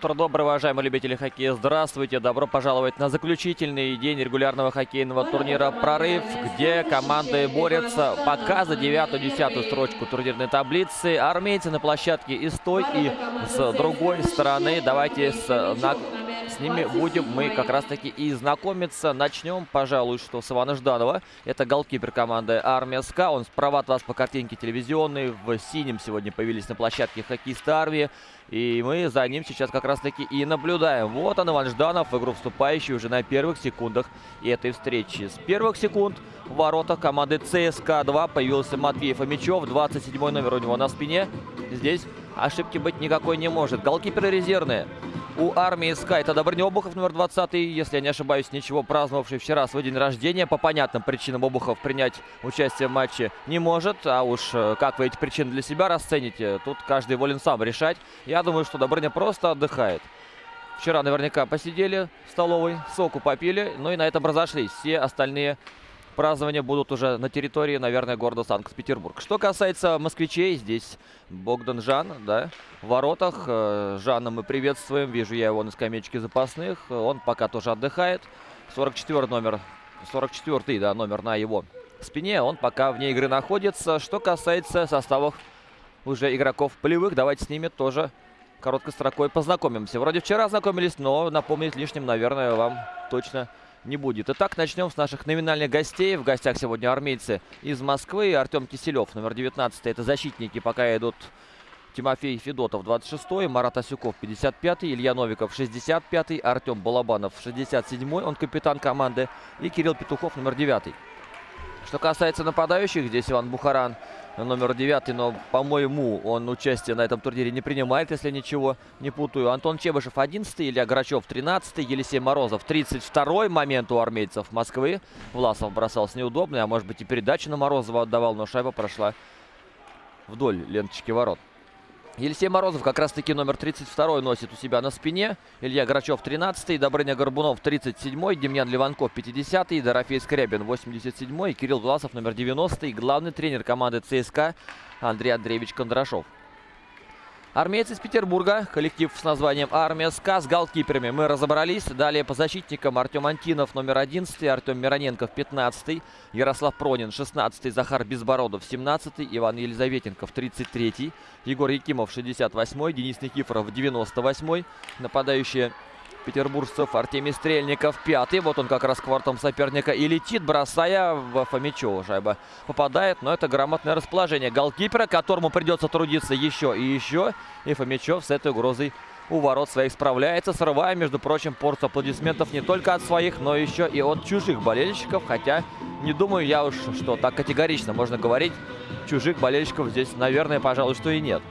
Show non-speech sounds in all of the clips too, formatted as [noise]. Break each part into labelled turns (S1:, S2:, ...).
S1: Утро доброе, уважаемые любители хоккея. Здравствуйте. Добро пожаловать на заключительный день регулярного хоккейного турнира «Прорыв», где команды борются пока за девятую-десятую строчку турнирной таблицы. Армейцы на площадке и с той, и с другой стороны. Давайте с, на, ними будем мы как раз-таки и знакомиться. Начнем, пожалуй, что с Ивана Жданова. Это голкипер команды «Армия СК». Он справа от вас по картинке телевизионной. В синем сегодня появились на площадке хоккеисты «Армии». И мы за ним сейчас как раз-таки и наблюдаем. Вот он, Иван Жданов, в игру вступающий уже на первых секундах этой встречи. С первых секунд в воротах команды ЦСКА-2 появился Матвей Фомичев. 27 номер у него на спине. Здесь ошибки быть никакой не может. Голкиперы резервные. У армии СКА это Добрыня Обухов, номер 20, если я не ошибаюсь, ничего праздновавший вчера свой день рождения. По понятным причинам Обухов принять участие в матче не может. А уж э, как вы эти причины для себя расцените, тут каждый волен сам решать. Я думаю, что Добрыня просто отдыхает. Вчера наверняка посидели в столовой, соку попили, ну и на этом разошлись. Все остальные празднования будут уже на территории, наверное, города Санкт-Петербург. Что касается москвичей, здесь Богдан Жан, да, в воротах. Э, Жана мы приветствуем, вижу я его на скамеечке запасных. Он пока тоже отдыхает. 44 номер, 44 да, номер на его спине, он пока вне игры находится. Что касается составов уже игроков полевых, давайте с ними тоже короткой строкой познакомимся. Вроде вчера знакомились, но напомнить лишним, наверное, вам точно не будет. Итак, начнем с наших номинальных гостей. В гостях сегодня армейцы из Москвы. Артем Киселев, номер 19. Это защитники, пока идут Тимофей Федотов, 26-й, Марат Асюков, 55-й, Илья Новиков, 65-й, Артем Балабанов, 67-й, он капитан команды, и Кирилл Петухов, номер 9 Что касается нападающих, здесь Иван Бухаран, номер 9, но, по-моему, он участие на этом турнире не принимает, если ничего не путаю. Антон Чебышев 11, Илья Грачев 13, Елисей Морозов 32 момент у армейцев Москвы. Власов бросался неудобно, а может быть и передачу на Морозова отдавал, но шайба прошла вдоль ленточки ворот. Елисей Морозов как раз-таки номер 32 носит у себя на спине. Илья Грачев 13-й, Добрыня Горбунов 37-й, Демьян Ливанков 50-й, Дорофей Скрябин 87-й, Кирилл Власов номер 90-й, главный тренер команды ЦСКА Андрей Андреевич Кондрашов. Армейцы из Петербурга, коллектив с названием «Армия СКА» с голкиперами. Мы разобрались. Далее по защитникам. Артем Антинов, номер 11, Артем Мироненков, 15, Ярослав Пронин, 16, Захар Безбородов, 17, Иван Елизаветенков, 33, Егор Якимов, 68, Денис Никифоров, 98, нападающие петербуржцев Артемий Стрельников пятый. Вот он как раз квартом соперника и летит, бросая в Фомичева. Шайба попадает, но это грамотное расположение голкипера, которому придется трудиться еще и еще. И Фомичев с этой угрозой у ворот своих справляется, срывая, между прочим, порцию аплодисментов не только от своих, но еще и от чужих болельщиков. Хотя не думаю я уж, что так категорично можно говорить. Чужих болельщиков здесь, наверное, пожалуй, что и нет.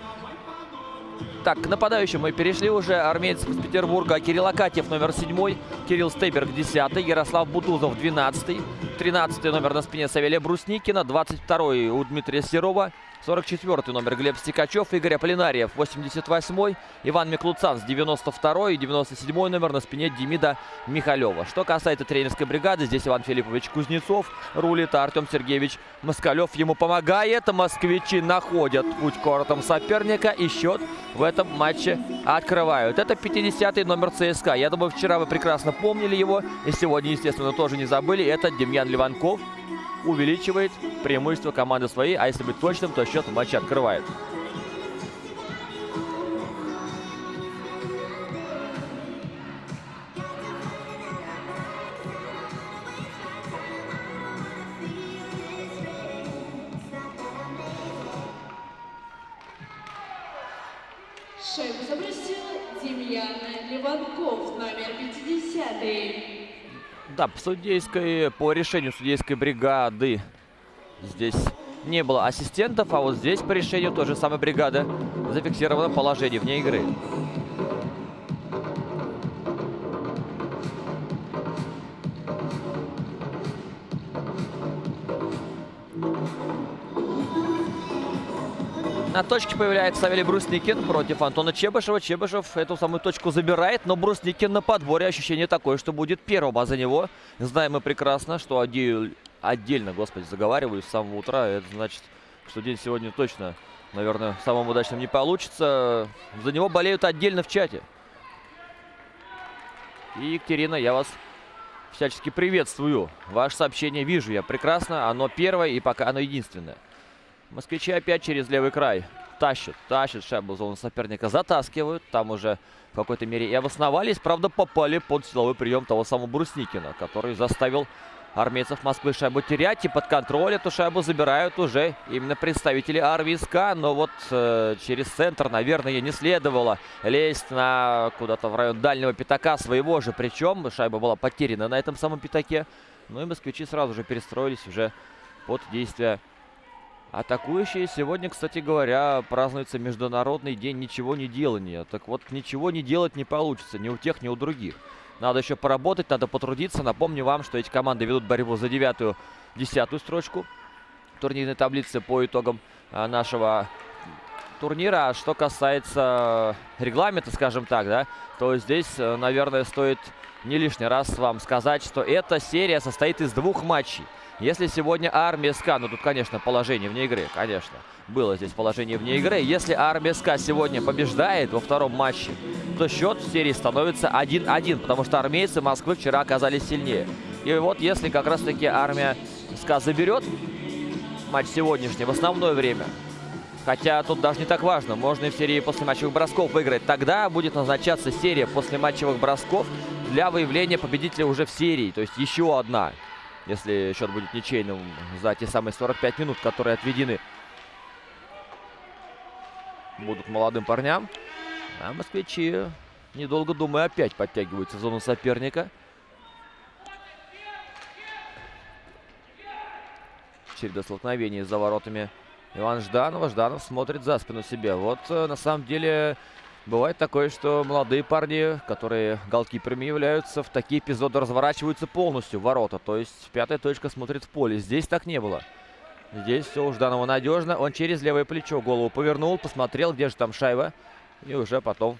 S1: Так, к нападающим мы перешли уже. Армейцы из Петербурга. Кирилл Акатьев, номер 7. Кирилл Стейберг, 10. Ярослав Бутузов, 12. 13 номер на спине Савелия Брусникина. 22 у Дмитрия Серова. 44 номер Глеб Стекачев, Игорь Аполлинариев, 88-й, Иван Миклуцан с 92-й и 97 номер на спине Демида Михалева. Что касается тренерской бригады, здесь Иван Филиппович Кузнецов рулит, а Артем Сергеевич Москалев ему помогает. Москвичи находят путь к воротам соперника и счет в этом матче открывают. Это 50-й номер ЦСКА. Я думаю, вчера вы прекрасно помнили его и сегодня, естественно, тоже не забыли. Это Демьян Ливанков увеличивает преимущество команды своей, а если быть точным, то счет матча открывает.
S2: Шайбу забросил Демьян Леванков, номер 50. -й.
S1: Да, по судейской, по решению судейской бригады здесь не было ассистентов, а вот здесь по решению той же самой бригады зафиксировано положение вне игры. На точке появляется Савелий Брусникин против Антона Чебышева. Чебышев эту самую точку забирает, но Брусникин на подборе. Ощущение такое, что будет первым, а за него знаем мы прекрасно, что отдель, отдельно, господи, заговариваю с самого утра. Это значит, что день сегодня точно, наверное, самым удачным не получится. За него болеют отдельно в чате. И, Екатерина, я вас всячески приветствую. Ваше сообщение вижу я прекрасно. Оно первое и пока оно единственное. Москвичи опять через левый край. Тащат, тащат шайбу соперника, затаскивают. Там уже в какой-то мере и обосновались. Правда, попали под силовой прием того самого Брусникина, который заставил армейцев Москвы шайбу терять. И под контроль эту шайбу забирают уже именно представители армии СК. Но вот э, через центр, наверное, не следовало лезть на куда-то в район дальнего пятака своего же. Причем шайба была потеряна на этом самом пятаке. Ну и москвичи сразу же перестроились уже под действия Атакующие сегодня, кстати говоря, празднуется Международный день ничего не делания. Так вот, ничего не делать не получится ни у тех, ни у других. Надо еще поработать, надо потрудиться. Напомню вам, что эти команды ведут борьбу за девятую, десятую строчку турнирной таблицы по итогам а, нашего турнира. А что касается регламента, скажем так, да, то здесь, э, наверное, стоит не лишний раз вам сказать, что эта серия состоит из двух матчей. Если сегодня армия СКА, ну тут, конечно, положение вне игры, конечно, было здесь положение вне игры. Если армия СКА сегодня побеждает во втором матче, то счет в серии становится 1-1, потому что армейцы Москвы вчера оказались сильнее. И вот если как раз-таки армия СКА заберет матч сегодняшний в основное время, Хотя тут даже не так важно. Можно и в серии после матчевых бросков выиграть. Тогда будет назначаться серия после матчевых бросков для выявления победителя уже в серии. То есть еще одна если счет будет ничейным за те самые 45 минут, которые отведены будут молодым парням. А москвичи, недолго думая, опять подтягиваются в зону соперника. Череда столкновений за воротами Иван Жданова. Жданов смотрит за спину себе. Вот э, на самом деле Бывает такое, что молодые парни, которые голкиперами являются, в такие эпизоды разворачиваются полностью в ворота. То есть пятая точка смотрит в поле. Здесь так не было. Здесь все у Жданова надежно. Он через левое плечо голову повернул, посмотрел, где же там шайба. И уже потом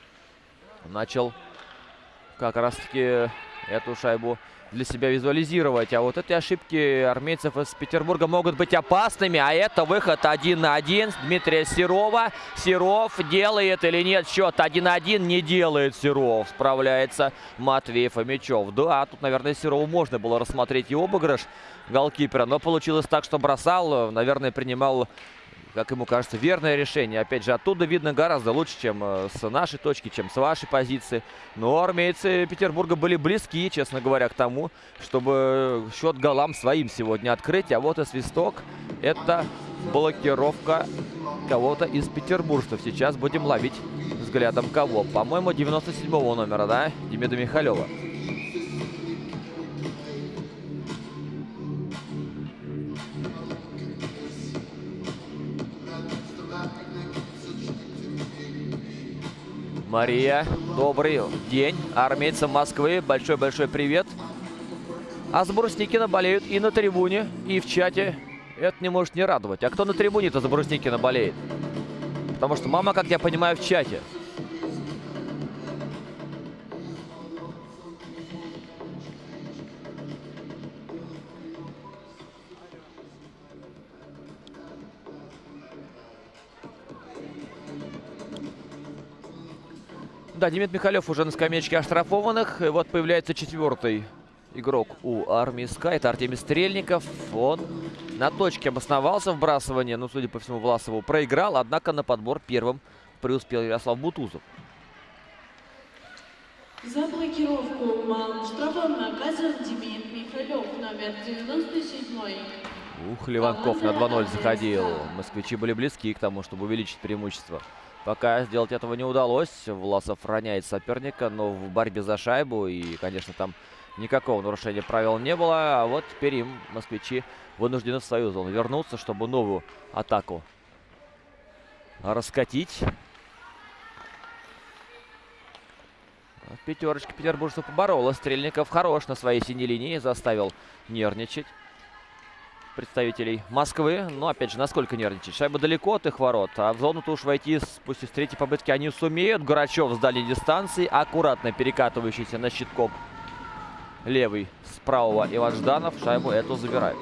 S1: начал как раз-таки эту шайбу для себя визуализировать. А вот эти ошибки армейцев из Петербурга могут быть опасными. А это выход один на один Дмитрия Серова. Серов делает или нет счет 1-1. Не делает Серов. Справляется Матвей Фомичев. Да, тут, наверное, Серову можно было рассмотреть и обыгрыш голкипера. Но получилось так, что бросал. Наверное, принимал как ему кажется, верное решение. Опять же, оттуда видно гораздо лучше, чем э, с нашей точки, чем с вашей позиции. Но армейцы Петербурга были близки, честно говоря, к тому, чтобы счет голам своим сегодня открыть. А вот и свисток. Это блокировка кого-то из петербуржцев. Сейчас будем ловить взглядом кого. По-моему, 97 номера, да? Демида Михалева. Мария, добрый день. Армейцам Москвы большой-большой привет. А Брусникина болеют и на трибуне, и в чате. Это не может не радовать. А кто на трибуне-то за Брусникина болеет? Потому что мама, как я понимаю, в чате. Да, Демид Михалев уже на скамеечке оштрафованных. И вот появляется четвертый игрок у армии СКА. Это Артемий Стрельников. Он на точке обосновался вбрасывание. Ну, судя по всему, Власову проиграл. Однако на подбор первым преуспел Ярослав Бутузов.
S2: За блокировку малым штрафом наказан Демид Михалев, номер 97
S1: Ух, Ливанков на 2-0 заходил. Москвичи были близки к тому, чтобы увеличить преимущество Пока сделать этого не удалось. Власов роняет соперника, но в борьбе за шайбу. И, конечно, там никакого нарушения правил не было. А вот теперь им москвичи вынуждены в свою зону вернуться, чтобы новую атаку раскатить. Пятерочка петербуржцев поборола. Стрельников хорош на своей синей линии. Заставил нервничать представителей Москвы. Но, опять же, насколько нервничать? Шайба далеко от их ворот. А в зону-то уж войти, пусть и с третьей попытки, они сумеют. Гурачев с дальней дистанции. Аккуратно перекатывающийся на щитком левый с правого Иван Жданов. Шайбу эту забирает.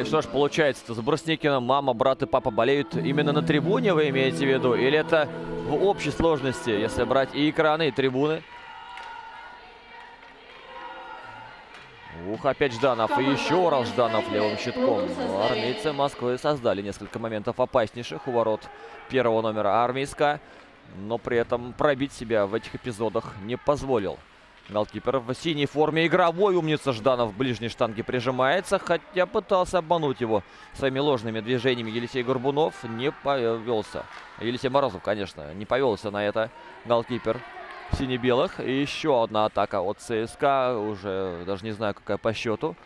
S1: И что ж, получается-то, за Брусникина мама, брат и папа болеют именно на трибуне, вы имеете в виду? Или это в общей сложности, если брать и экраны, и трибуны? Ух, опять Жданов. И еще раз Жданов левым щитком. Армейцы Москвы создали несколько моментов опаснейших у ворот первого номера армейска. Но при этом пробить себя в этих эпизодах не позволил. Голкипер в синей форме игровой. Умница Жданов в ближней штанге прижимается. Хотя пытался обмануть его своими ложными движениями. Елисей Горбунов не повелся. Елисей Морозов, конечно, не повелся на это голкипер сине-белых. И еще одна атака от ЦСКА. Уже даже не знаю, какая по счету.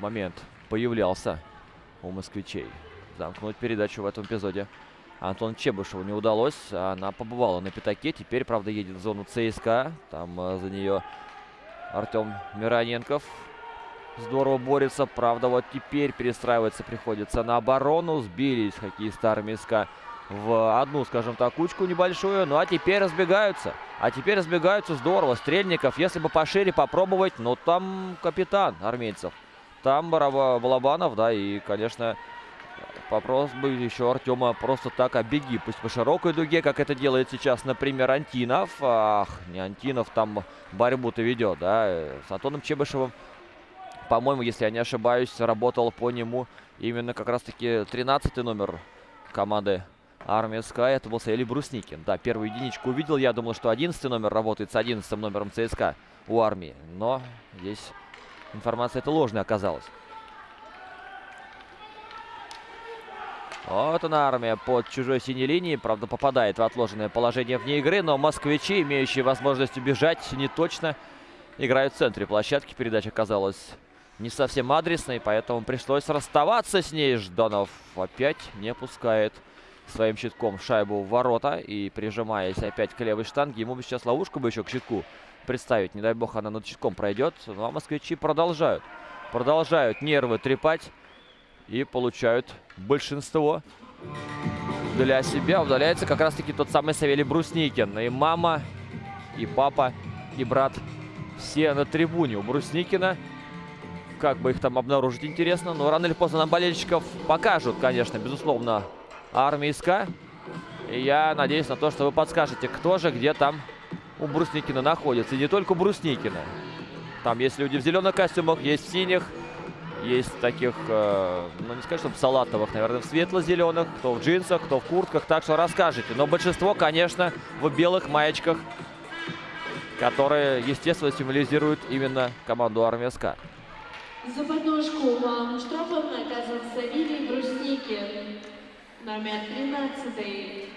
S1: Момент появлялся у москвичей. Замкнуть передачу в этом эпизоде. Антон Чебышеву не удалось. Она побывала на пятаке. Теперь, правда, едет в зону ЦСКА. Там э, за нее Артем Мироненков здорово борется. Правда, вот теперь перестраиваться приходится на оборону. Сбились хоккеисты Армейска в одну, скажем так, кучку небольшую. Ну а теперь разбегаются. А теперь разбегаются здорово. Стрельников, если бы пошире попробовать, но там капитан армейцев. Там Балабанов, да, и, конечно, Вопрос бы еще Артема просто так обеги. Пусть по широкой дуге, как это делает сейчас, например, Антинов. Ах, не Антинов, там борьбу-то ведет, да. С Антоном Чебышевым, по-моему, если я не ошибаюсь, работал по нему именно как раз-таки 13 номер команды Армия СКА. Это был Саили Брусникин. Да, первую единичку увидел. Я думал, что 11 номер работает с 11 номером ЦСКА у армии. Но здесь информация эта ложная оказалась. Вот она армия под чужой синей линией. Правда, попадает в отложенное положение вне игры. Но москвичи, имеющие возможность убежать, не точно играют в центре площадки. Передача оказалась не совсем адресной, поэтому пришлось расставаться с ней. Жданов опять не пускает своим щитком шайбу в ворота. И прижимаясь опять к левой штанге, ему бы сейчас ловушку бы еще к щитку представить. Не дай бог она над щитком пройдет. Ну а москвичи продолжают. Продолжают нервы трепать и получают большинство для себя. Удаляется как раз-таки тот самый Савелий Брусникин. И мама, и папа, и брат все на трибуне у Брусникина. Как бы их там обнаружить, интересно. Но рано или поздно нам болельщиков покажут, конечно, безусловно, армейска. И я надеюсь на то, что вы подскажете, кто же где там у Брусникина находится. И не только у Брусникина. Там есть люди в зеленых костюмах, есть в синих. Есть таких, э, ну не сказать, чтобы салатовых, наверное, в светло-зеленых, кто в джинсах, кто в куртках. Так что расскажите. Но большинство, конечно, в белых маечках, которые, естественно, символизируют именно команду Армия СКА.
S2: За подножку вам штрафом наказан Савелий Брусникин, номер 13.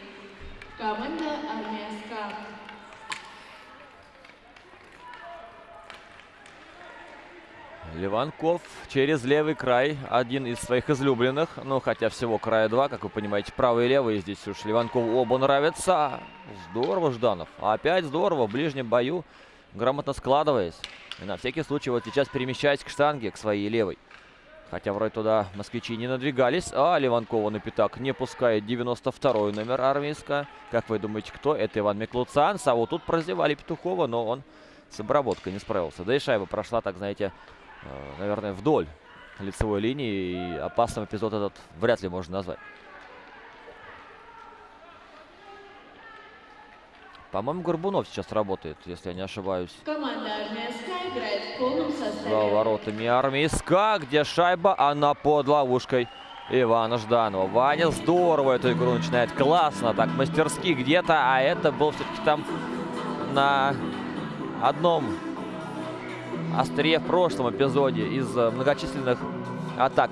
S2: Команда Армия СКА.
S1: Ливанков через левый край. Один из своих излюбленных. Ну, хотя всего края два, как вы понимаете. Правый и левый здесь уж Ливанкову оба нравятся. Здорово, Жданов. Опять здорово. В ближнем бою. Грамотно складываясь. И на всякий случай вот сейчас перемещаясь к штанге, к своей левой. Хотя вроде туда москвичи не надвигались. А Ливанкова на пятак не пускает 92-й номер армейска. Как вы думаете, кто? Это Иван Миклуцанс. А вот тут прозевали Петухова, но он с обработкой не справился. Да и шайба прошла, так знаете, наверное, вдоль лицевой линии. И опасным эпизод этот вряд ли можно назвать. По-моему, Горбунов сейчас работает, если я не ошибаюсь.
S2: Команда Армия СКА играет в полном составе.
S1: За воротами Армии СКА, где шайба, она под ловушкой Ивана Жданова. Ваня здорово эту игру начинает. Классно, так мастерски где-то. А это был все-таки там на одном острие в прошлом эпизоде из многочисленных атак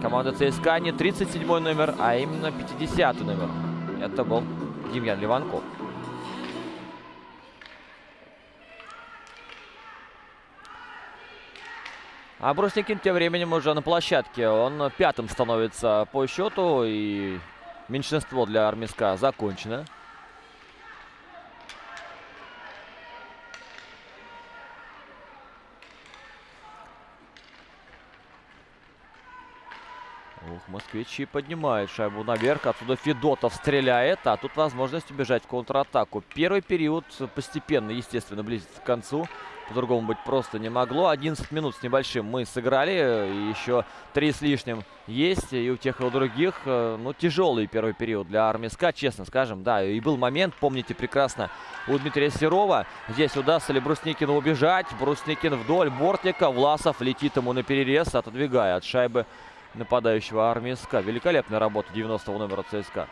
S1: команды ЦСКА. Не 37 номер, а именно 50 номер. Это был Демьян Ливанков. А Брусникин тем временем уже на площадке. Он пятым становится по счету. И меньшинство для Армиска закончено. Ух, москвичи поднимают шайбу наверх. Отсюда Федотов стреляет. А тут возможность убежать в контратаку. Первый период постепенно, естественно, близится к концу. По-другому быть просто не могло. 11 минут с небольшим мы сыграли. И еще 3 с лишним есть. И у тех, и у других. Э, ну, тяжелый первый период для Армиска, честно скажем. Да, и был момент, помните прекрасно, у Дмитрия Серова. Здесь удастся ли Брусникину убежать. Брусникин вдоль бортника. Власов летит ему на перерез, отодвигая от шайбы нападающего армии СКА. Великолепная работа 90-го номера ЦСКА.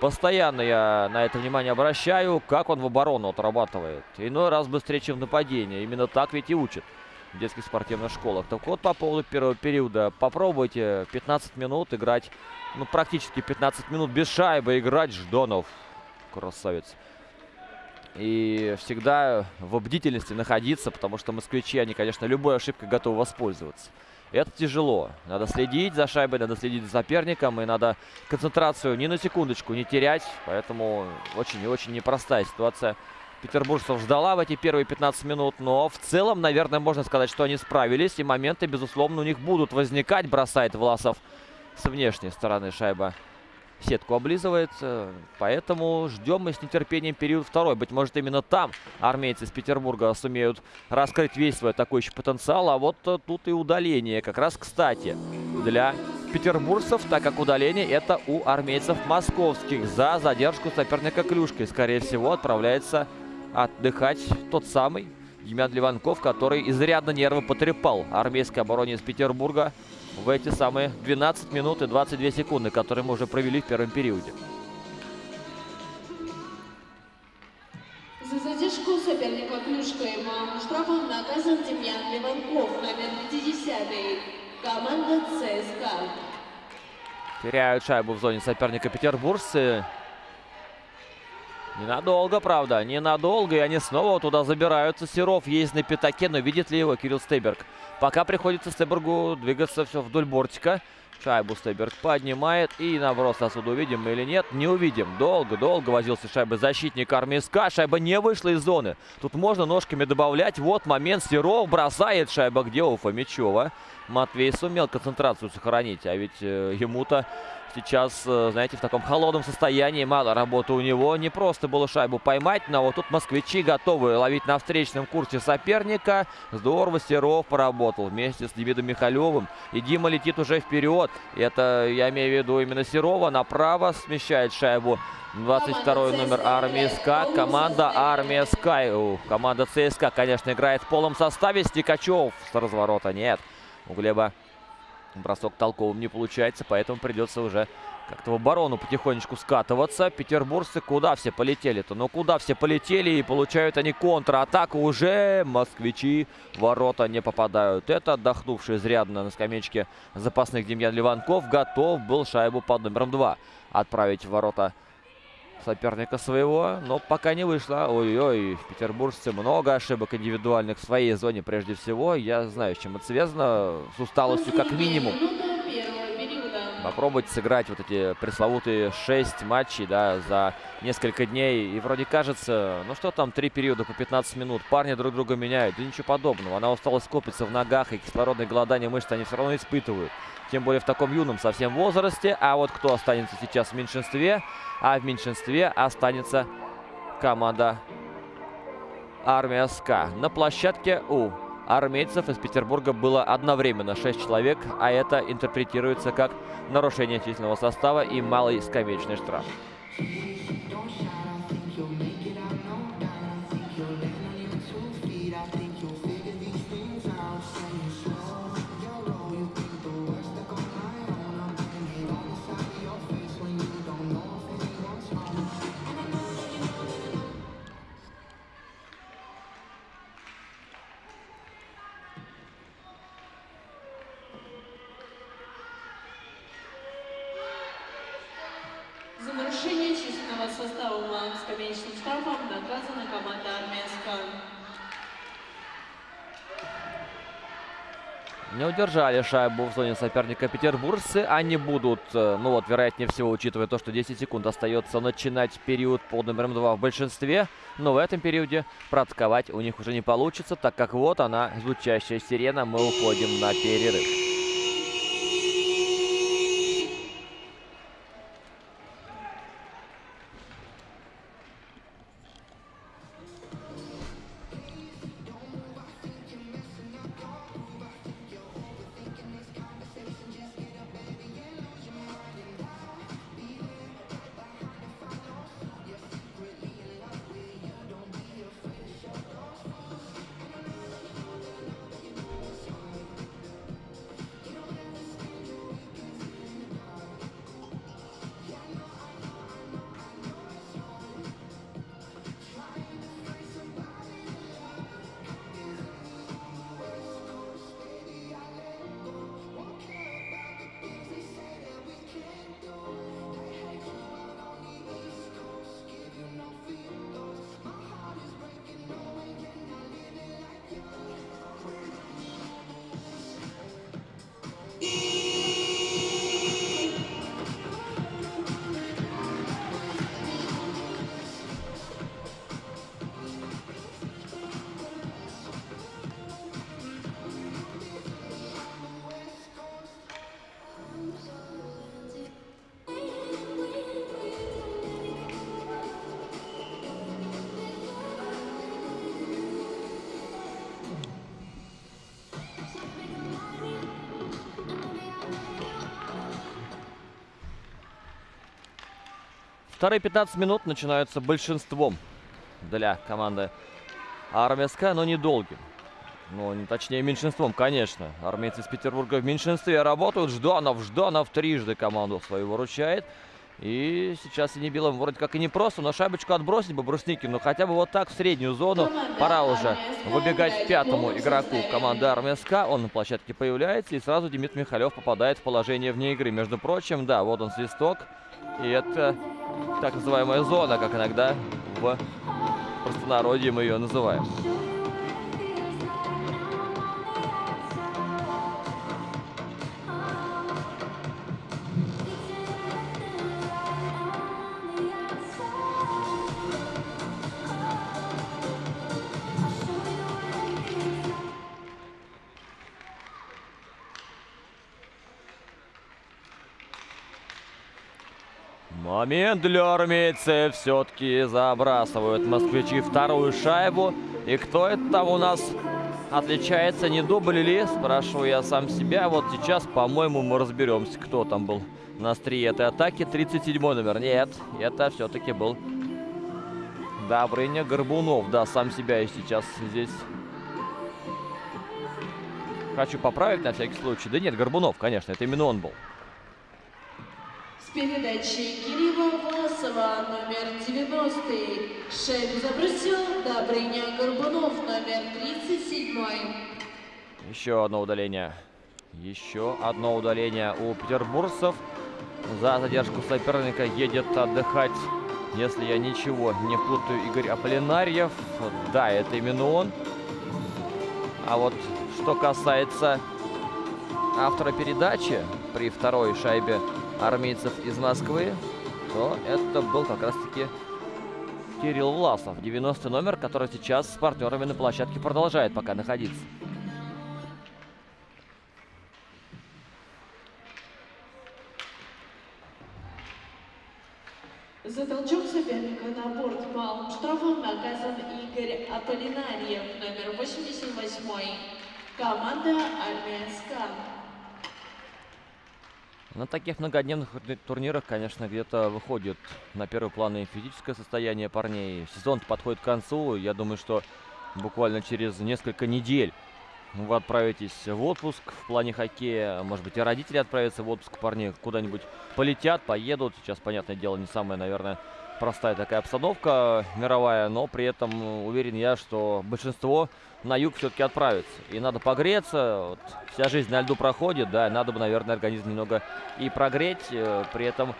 S1: Постоянно я на это внимание обращаю, как он в оборону отрабатывает. Иной раз быстрее, чем в нападение. Именно так ведь и учат в детских спортивных школах. Так вот, по поводу первого периода. Попробуйте 15 минут играть, ну, практически 15 минут без шайбы играть Ждонов. Красавец. И всегда в бдительности находиться, потому что москвичи, они, конечно, любой ошибкой готовы воспользоваться. Это тяжело. Надо следить за шайбой, надо следить за соперником. И надо концентрацию ни на секундочку не терять. Поэтому очень и очень непростая ситуация. Петербуржцев ждала в эти первые 15 минут. Но в целом, наверное, можно сказать, что они справились. И моменты, безусловно, у них будут возникать. Бросает Власов с внешней стороны шайба сетку облизывает. Поэтому ждем мы с нетерпением период второй. Быть может, именно там армейцы из Петербурга сумеют раскрыть весь свой атакующий потенциал. А вот тут и удаление. Как раз, кстати, для петербуржцев, так как удаление это у армейцев московских за задержку соперника клюшкой. Скорее всего, отправляется отдыхать тот самый Демьян Ливанков, который изрядно нервы потрепал армейской обороне из Петербурга в эти самые 12 минут и 22 секунды, которые мы уже провели в первом периоде.
S2: За задержку соперника клюшкой штрафом наказан Демьян Леванков, номер 50 команда ЦСКА.
S1: Теряют шайбу в зоне соперника петербуржцы. Ненадолго, правда, ненадолго. И они снова туда забираются. Серов есть на пятаке, но видит ли его Кирилл Стейберг? Пока приходится Стейбергу двигаться все вдоль бортика. Шайбу Стейберг поднимает. И наброс отсюда увидим или нет? Не увидим. Долго-долго возился шайбы защитник армии. Шайба не вышла из зоны. Тут можно ножками добавлять. Вот момент. Серов бросает шайба. Где у Фомичева? Матвей сумел концентрацию сохранить. А ведь э, ему-то сейчас, э, знаете, в таком холодном состоянии. Мало работы у него. Не просто было шайбу поймать, но вот тут москвичи готовы ловить на встречном курсе соперника. Здорово Серов поработал вместе с Демидом Михалевым. И Дима летит уже вперед. Это, я имею в виду именно Серова. Направо смещает шайбу 22 номер армии СКА. Команда армия СКА. Команда ЦСКА, конечно, играет в полном составе. Стикачев с разворота нет. У Глеба Бросок толковым не получается, поэтому придется уже как-то в оборону потихонечку скатываться. Петербуржцы куда все полетели-то? Ну куда все полетели и получают они контратаку уже. Москвичи ворота не попадают. Это отдохнувший изрядно на скамеечке запасных Демьян Ливанков готов был шайбу под номером 2 отправить в ворота соперника своего, но пока не вышло. Ой-ой, петербуржцы много ошибок индивидуальных в своей зоне прежде всего. Я знаю, с чем это связано. С усталостью как минимум. Попробовать сыграть вот эти пресловутые 6 матчей, да, за несколько дней. И вроде кажется, ну что там, три периода по 15 минут. Парни друг друга меняют. Да ничего подобного. Она усталость копится в ногах, и кислородное голодание мышц они все равно испытывают. Тем более в таком юном совсем возрасте. А вот кто останется сейчас в меньшинстве? А в меньшинстве останется команда Армия СКА. На площадке у армейцев из Петербурга было одновременно 6 человек, а это интерпретируется как нарушение численного состава и малый скамеечный штраф. Удержали шайбу в зоне соперника петербуржцы. Они будут, э, ну вот, вероятнее всего, учитывая то, что 10 секунд остается начинать период под номером 2 в большинстве. Но в этом периоде проатаковать у них уже не получится, так как вот она, звучащая сирена. Мы уходим на перерыв. Вторые 15 минут начинаются большинством для команды Армия но недолгим. Ну, точнее, меньшинством, конечно. Армейцы из Петербурга в меньшинстве работают. Жданов, Жданов трижды команду свою выручает. И сейчас Синебилом вроде как и не просто, но шайбочку отбросить бы Брусникину. Хотя бы вот так в среднюю зону. Пора уже выбегать пятому игроку команды Армия Он на площадке появляется. И сразу Демид Михалев попадает в положение вне игры. Между прочим, да, вот он свисток. И это так называемая зона, как иногда в простонародье мы ее называем. Момент для армейцев. Все-таки забрасывают москвичи вторую шайбу. И кто это там у нас отличается? Не дубль ли? Спрашиваю я сам себя. Вот сейчас, по-моему, мы разберемся, кто там был на острие этой атаки. 37 номер. Нет, это все-таки был Добрыня Горбунов. Да, сам себя я сейчас здесь хочу поправить на всякий случай. Да нет, Горбунов, конечно, это именно он был.
S2: Передачей Кирилла Власова, номер 90. Шайбу забросил Добрыня Горбунов, номер 37.
S1: Еще одно удаление. Еще одно удаление у петербуржцев. За задержку соперника едет отдыхать, если я ничего не путаю, Игорь Аполлинарьев. Да, это именно он. А вот что касается автора передачи при второй шайбе армейцев из Москвы, то это был как раз-таки Кирилл Власов, 90 номер, который сейчас с партнерами на площадке продолжает пока находиться.
S2: За толчок соперника на борт малым штрафом наказан Игорь Аполлинарьев, номер 88 Команда «Армия СКА».
S1: На таких многодневных турнирах, конечно, где-то выходит на первый план и физическое состояние парней. Сезон подходит к концу. Я думаю, что буквально через несколько недель вы отправитесь в отпуск в плане хоккея. Может быть, и родители отправятся в отпуск парни куда-нибудь полетят, поедут. Сейчас, понятное дело, не самая, наверное, простая такая обстановка мировая, но при этом уверен я, что большинство на юг все-таки отправится. И надо погреться, вот, вся жизнь на льду проходит, да, надо бы, наверное, организм немного и прогреть, э, при этом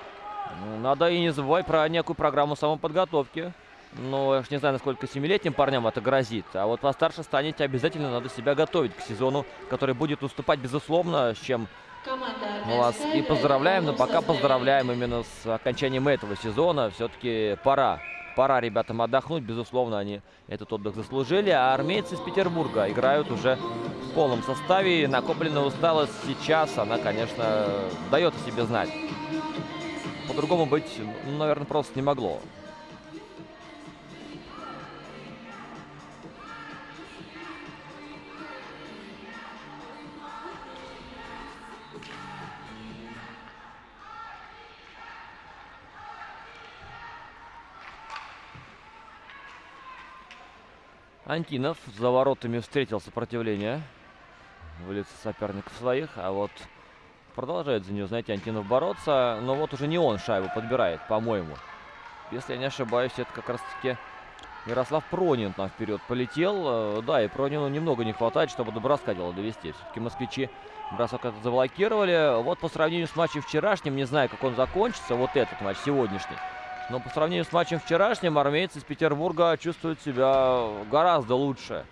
S1: Ну, Надо и не забывать про некую программу самоподготовки. Ну, я ж не знаю, насколько семилетним парням это грозит. А вот постарше станете, обязательно надо себя готовить к сезону, который будет уступать, безусловно, с чем вас и поздравляем, но пока поздравляем именно с окончанием этого сезона. Все-таки пора. Пора ребятам отдохнуть, безусловно, они этот отдых заслужили. А армейцы из Петербурга играют уже в полном составе. Накопленная усталость сейчас, она, конечно, дает о себе знать. По-другому быть, ну, наверное, просто не могло. Антинов за воротами встретил сопротивление в лице соперников своих, а вот продолжает за нее, знаете, Антинов бороться, но вот уже не он шайбу подбирает, по-моему. Если я не ошибаюсь, это как раз-таки Ярослав Пронин там вперед полетел. Э, Да, и Пронину немного не хватает, чтобы до броска дело довести. Все-таки москвичи бросок этот заблокировали. Вот по сравнению с матчем вчерашним, не знаю, как он закончится, вот этот матч сегодняшний. Но по сравнению с матчем вчерашним, армейцы из Петербурга чувствуют себя гораздо лучше.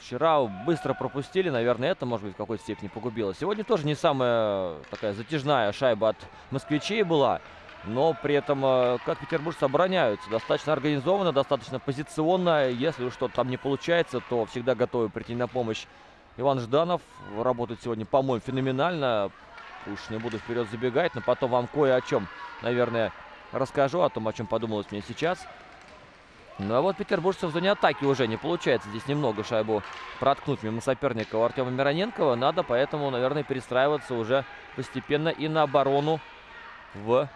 S1: Вчера быстро пропустили, наверное, это, может быть, в какой-то степени погубило. Сегодня тоже не самая такая затяжная шайба от москвичей была. Но при этом, э, как петербуржцы обороняются, достаточно организованно, достаточно позиционно. Если уж что-то там не получается, то всегда готовы прийти на помощь. Иван Жданов работает сегодня, по-моему, феноменально. Уж не буду вперед забегать, но потом вам кое о чем, наверное, расскажу, о том, о чем подумалось мне сейчас. Ну а вот петербуржцев в зоне атаки уже не получается здесь немного шайбу проткнуть мимо соперника у Артема Мироненкова. Надо поэтому, наверное, перестраиваться уже постепенно и на оборону в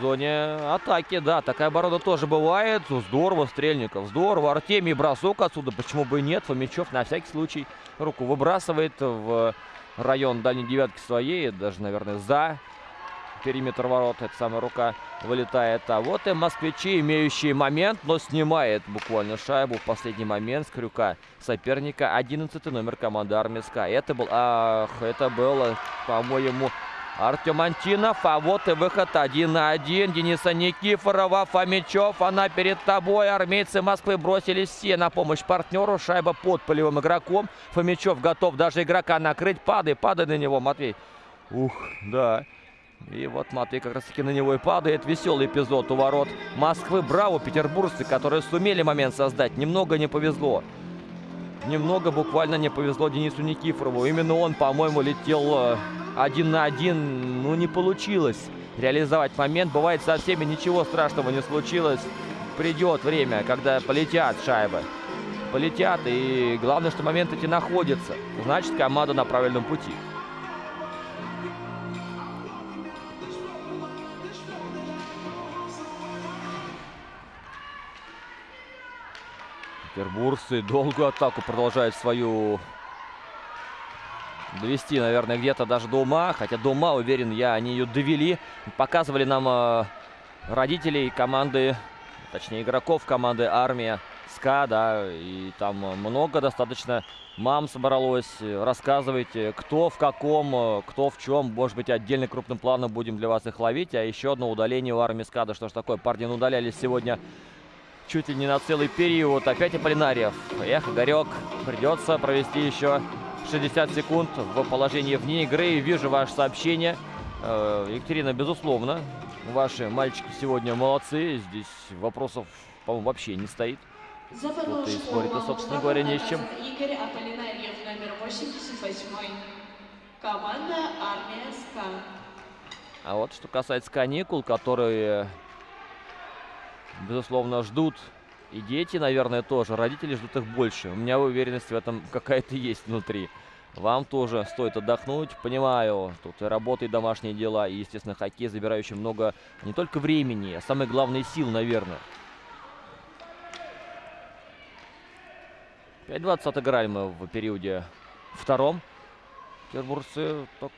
S1: зоне атаки. Да, такая оборона тоже бывает. Здорово, Стрельников, здорово. Артемий бросок отсюда, почему бы и нет. Фомичев на всякий случай руку выбрасывает в район дальней девятки своей. Даже, наверное, за периметр ворот. Эта самая рука вылетает. А вот и москвичи, имеющие момент, но снимает буквально шайбу в последний момент с крюка соперника. 11 номер команды Армиска. Это был, ах, это было, по-моему, Артем Антинов, а вот и выход один на один Дениса Никифорова, Фомичев, она перед тобой. Армейцы Москвы бросились все на помощь партнеру. Шайба под полевым игроком. Фомичев готов даже игрока накрыть. Падай, падай на него, Матвей. Ух, да. И вот Матвей как раз таки на него и падает. Веселый эпизод у ворот Москвы. Браво, петербуржцы, которые сумели момент создать. Немного не повезло. Немного буквально не повезло Денису Никифорову. Именно он, по-моему, летел э, один на один. Ну, не получилось реализовать момент. Бывает со всеми ничего страшного не случилось. Придет время, когда полетят шайбы. Полетят. И главное, что момент эти находятся. Значит, команда на правильном пути. Петербуржцы долгую атаку продолжают свою довести, наверное, где-то даже до ума. Хотя до ума, уверен я, они ее довели. Показывали нам э, родителей команды, точнее игроков команды Армия СКА, да, и там много достаточно мам собралось. Рассказывайте, кто в каком, э, кто в чем. Может быть, отдельно крупным планом будем для вас их ловить. А еще одно удаление у Армии СКА. Да что ж такое, парни удалялись сегодня чуть ли не на целый период. Опять Аполлинариев. Эх, Игорек, придется провести еще 60 секунд в положении вне игры. Вижу ваше сообщение. Э, Екатерина, безусловно, ваши мальчики сегодня молодцы. Здесь вопросов, по-моему, вообще не стоит. Тут и спорить-то, собственно говоря, не с чем.
S2: Игорь Аполлинариев, номер 88. Команда Армия СКА.
S1: А вот что касается каникул, которые, безусловно, ждут и дети, наверное, тоже. Родители ждут их больше. У меня уверенность в этом [laughs] какая-то есть внутри. Вам тоже стоит отдохнуть. Понимаю, тут и работа, и домашние дела, и, естественно, хоккей, забирающий много не только времени, а самое главное сил, наверное. 5-20 отыграли мы в периоде втором. Петербуржцы так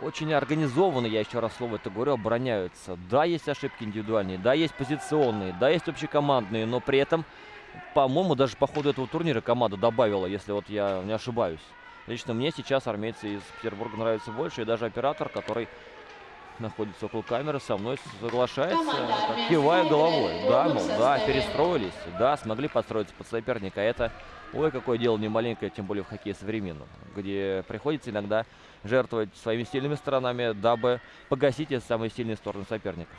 S1: очень организованно, я еще раз слово это говорю, обороняются. Да, есть ошибки индивидуальные, да, есть позиционные, да, есть общекомандные, но при этом, по-моему, даже по ходу этого турнира команда добавила, если вот я не ошибаюсь. Лично мне сейчас армейцы из Петербурга нравятся больше. И даже оператор, который находится около камеры, со мной соглашается, так, кивая головой. Да, мол, да, перестроились, да, смогли подстроиться под соперника. Это, ой, какое дело не маленькое, тем более в хоккее современном, где приходится иногда жертвовать своими сильными сторонами, дабы погасить эти самые сильные стороны соперника.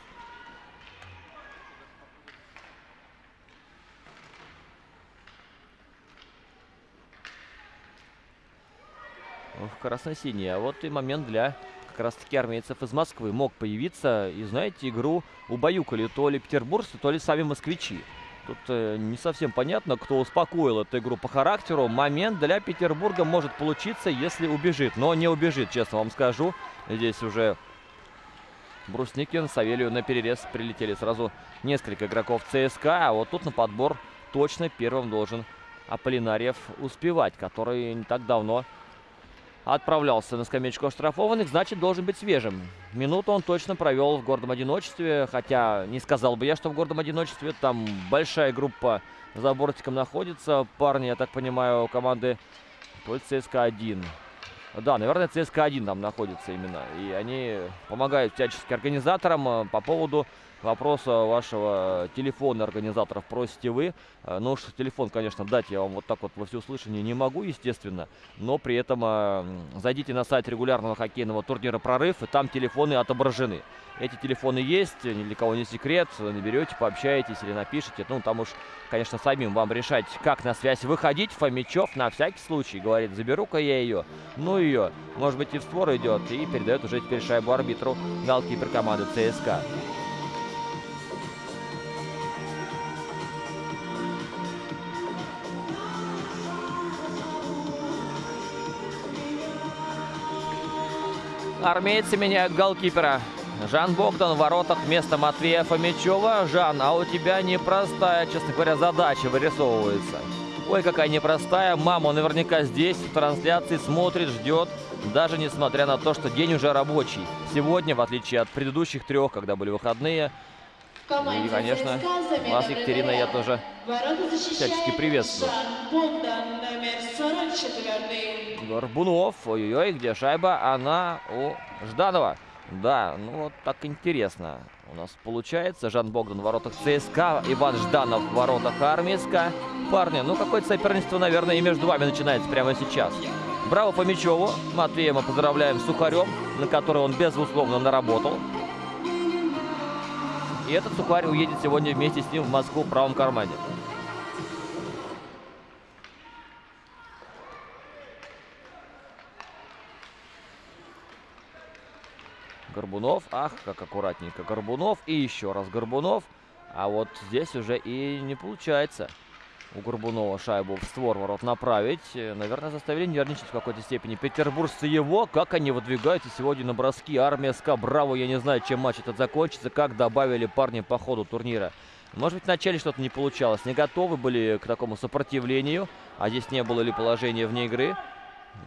S1: красно-синие. А вот и момент для как раз таки армейцев из Москвы мог появиться. И знаете, игру убаюкали то ли петербуржцы, то ли сами москвичи. Тут э, не совсем понятно, кто успокоил эту игру по характеру. Момент для Петербурга может получиться, если убежит. Но не убежит, честно вам скажу. Здесь уже Брусникин, Савелью на перерез прилетели сразу несколько игроков ЦСКА. А вот тут на подбор точно первым должен Аполлинарьев успевать, который не так давно отправлялся на скамеечку оштрафованных, значит, должен быть свежим. Минуту он точно провел в гордом одиночестве, хотя не сказал бы я, что в гордом одиночестве. Там большая группа за бортиком находится. Парни, я так понимаю, команды ЦСКА-1. Да, наверное, ЦСКА-1 там находится именно. И они помогают всячески организаторам э, по поводу вопроса вашего телефона организаторов просите вы. Э, ну уж телефон, конечно, дать я вам вот так вот во всеуслышание не могу, естественно. Но при этом э, зайдите на сайт регулярного хоккейного турнира «Прорыв», и там телефоны отображены. Эти телефоны есть, ни для кого не секрет. Наберете, пообщаетесь или напишите. Ну, там уж, конечно, самим вам решать, как на связь выходить. Фомичев на всякий случай говорит, заберу-ка я ее. Ну, ее, может быть, и в створ идет. И передает уже теперь шайбу арбитру голкипер команды ЦСКА. Армейцы меняют голкипера. Жан Богдан в воротах вместо Матвея Фомичева. Жан, а у тебя непростая, честно говоря, задача вырисовывается. Ой, какая непростая. Мама наверняка здесь в трансляции смотрит, ждет. Даже несмотря на то, что день уже рабочий. Сегодня, в отличие от предыдущих трех, когда были выходные, и, конечно, вас, Екатерина, я тоже всячески приветствую. Горбунов, ой-ой-ой, где шайба? Она у Жданова. Да, ну вот так интересно у нас получается. Жан Богдан в воротах ЦСКА, Иван Жданов в воротах Армейска. Парни, ну какое-то соперничество, наверное, и между вами начинается прямо сейчас. Браво по Мячеву. Матвея мы поздравляем с Сухарем, на который он безусловно наработал. И этот сухарь уедет сегодня вместе с ним в Москву в правом кармане. Горбунов. Ах, как аккуратненько. Горбунов. И еще раз Горбунов. А вот здесь уже и не получается у Горбунова шайбу в створ ворот направить. Наверное, заставили нервничать в какой-то степени. Петербуржцы его, как они выдвигаются сегодня на броски. Армия СКА, браво, я не знаю, чем матч этот закончится, как добавили парни по ходу турнира. Может быть, вначале что-то не получалось. Не готовы были к такому сопротивлению. А здесь не было ли положения вне игры.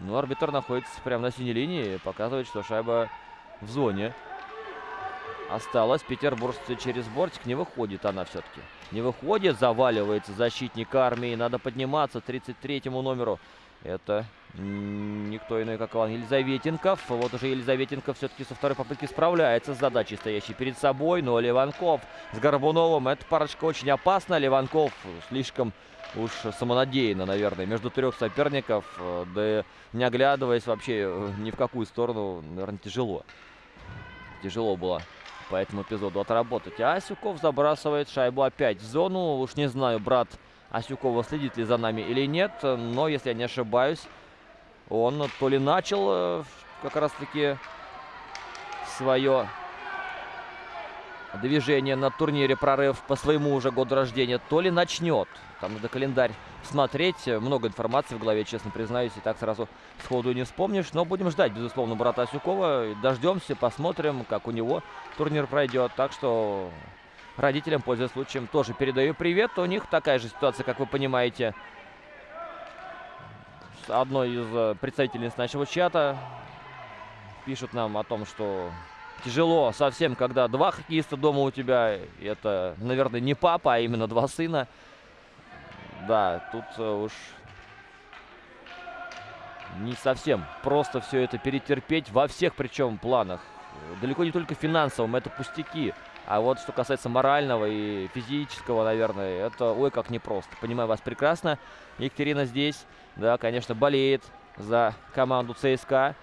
S1: Но арбитр находится прямо на синей линии. Показывает, что шайба в зоне. Осталось. Петербуржцы через бортик. Не выходит она все-таки. Не выходит. Заваливается защитник армии. Надо подниматься 33-му номеру. Это никто иной, как Иван Елизаветенков. Вот уже Елизаветенков все-таки со второй попытки справляется с задачей, стоящей перед собой. Но Леванков с Горбуновым. Эта парочка очень опасна. Леванков слишком уж самонадеянно, наверное, между трех соперников. Да не оглядываясь вообще э, ни в какую сторону, наверное, тяжело тяжело было по этому эпизоду отработать. А Асюков забрасывает шайбу опять в зону. Уж не знаю, брат Асюкова следит ли за нами или нет. Но, если я не ошибаюсь, он то ли начал э, как раз-таки свое движение на турнире «Прорыв» по своему уже году рождения, то ли начнет. Там надо календарь смотреть. Много информации в голове, честно признаюсь, и так сразу сходу не вспомнишь. Но будем ждать, безусловно, брата Асюкова. Дождемся, посмотрим, как у него турнир пройдет. Так что родителям, пользуясь случаем, тоже передаю привет. У них такая же ситуация, как вы понимаете, с одной из э, представительниц нашего чата. Пишут нам о том, что тяжело совсем, когда два хоккеиста дома у тебя. Это, наверное, не папа, а именно два сына. Да, тут э, уж не совсем просто все это перетерпеть во всех причем планах. Далеко не только финансовом, это пустяки. А вот что касается морального и физического, наверное, это ой как непросто. Понимаю вас прекрасно. Екатерина здесь, да, конечно, болеет за команду ЦСКА.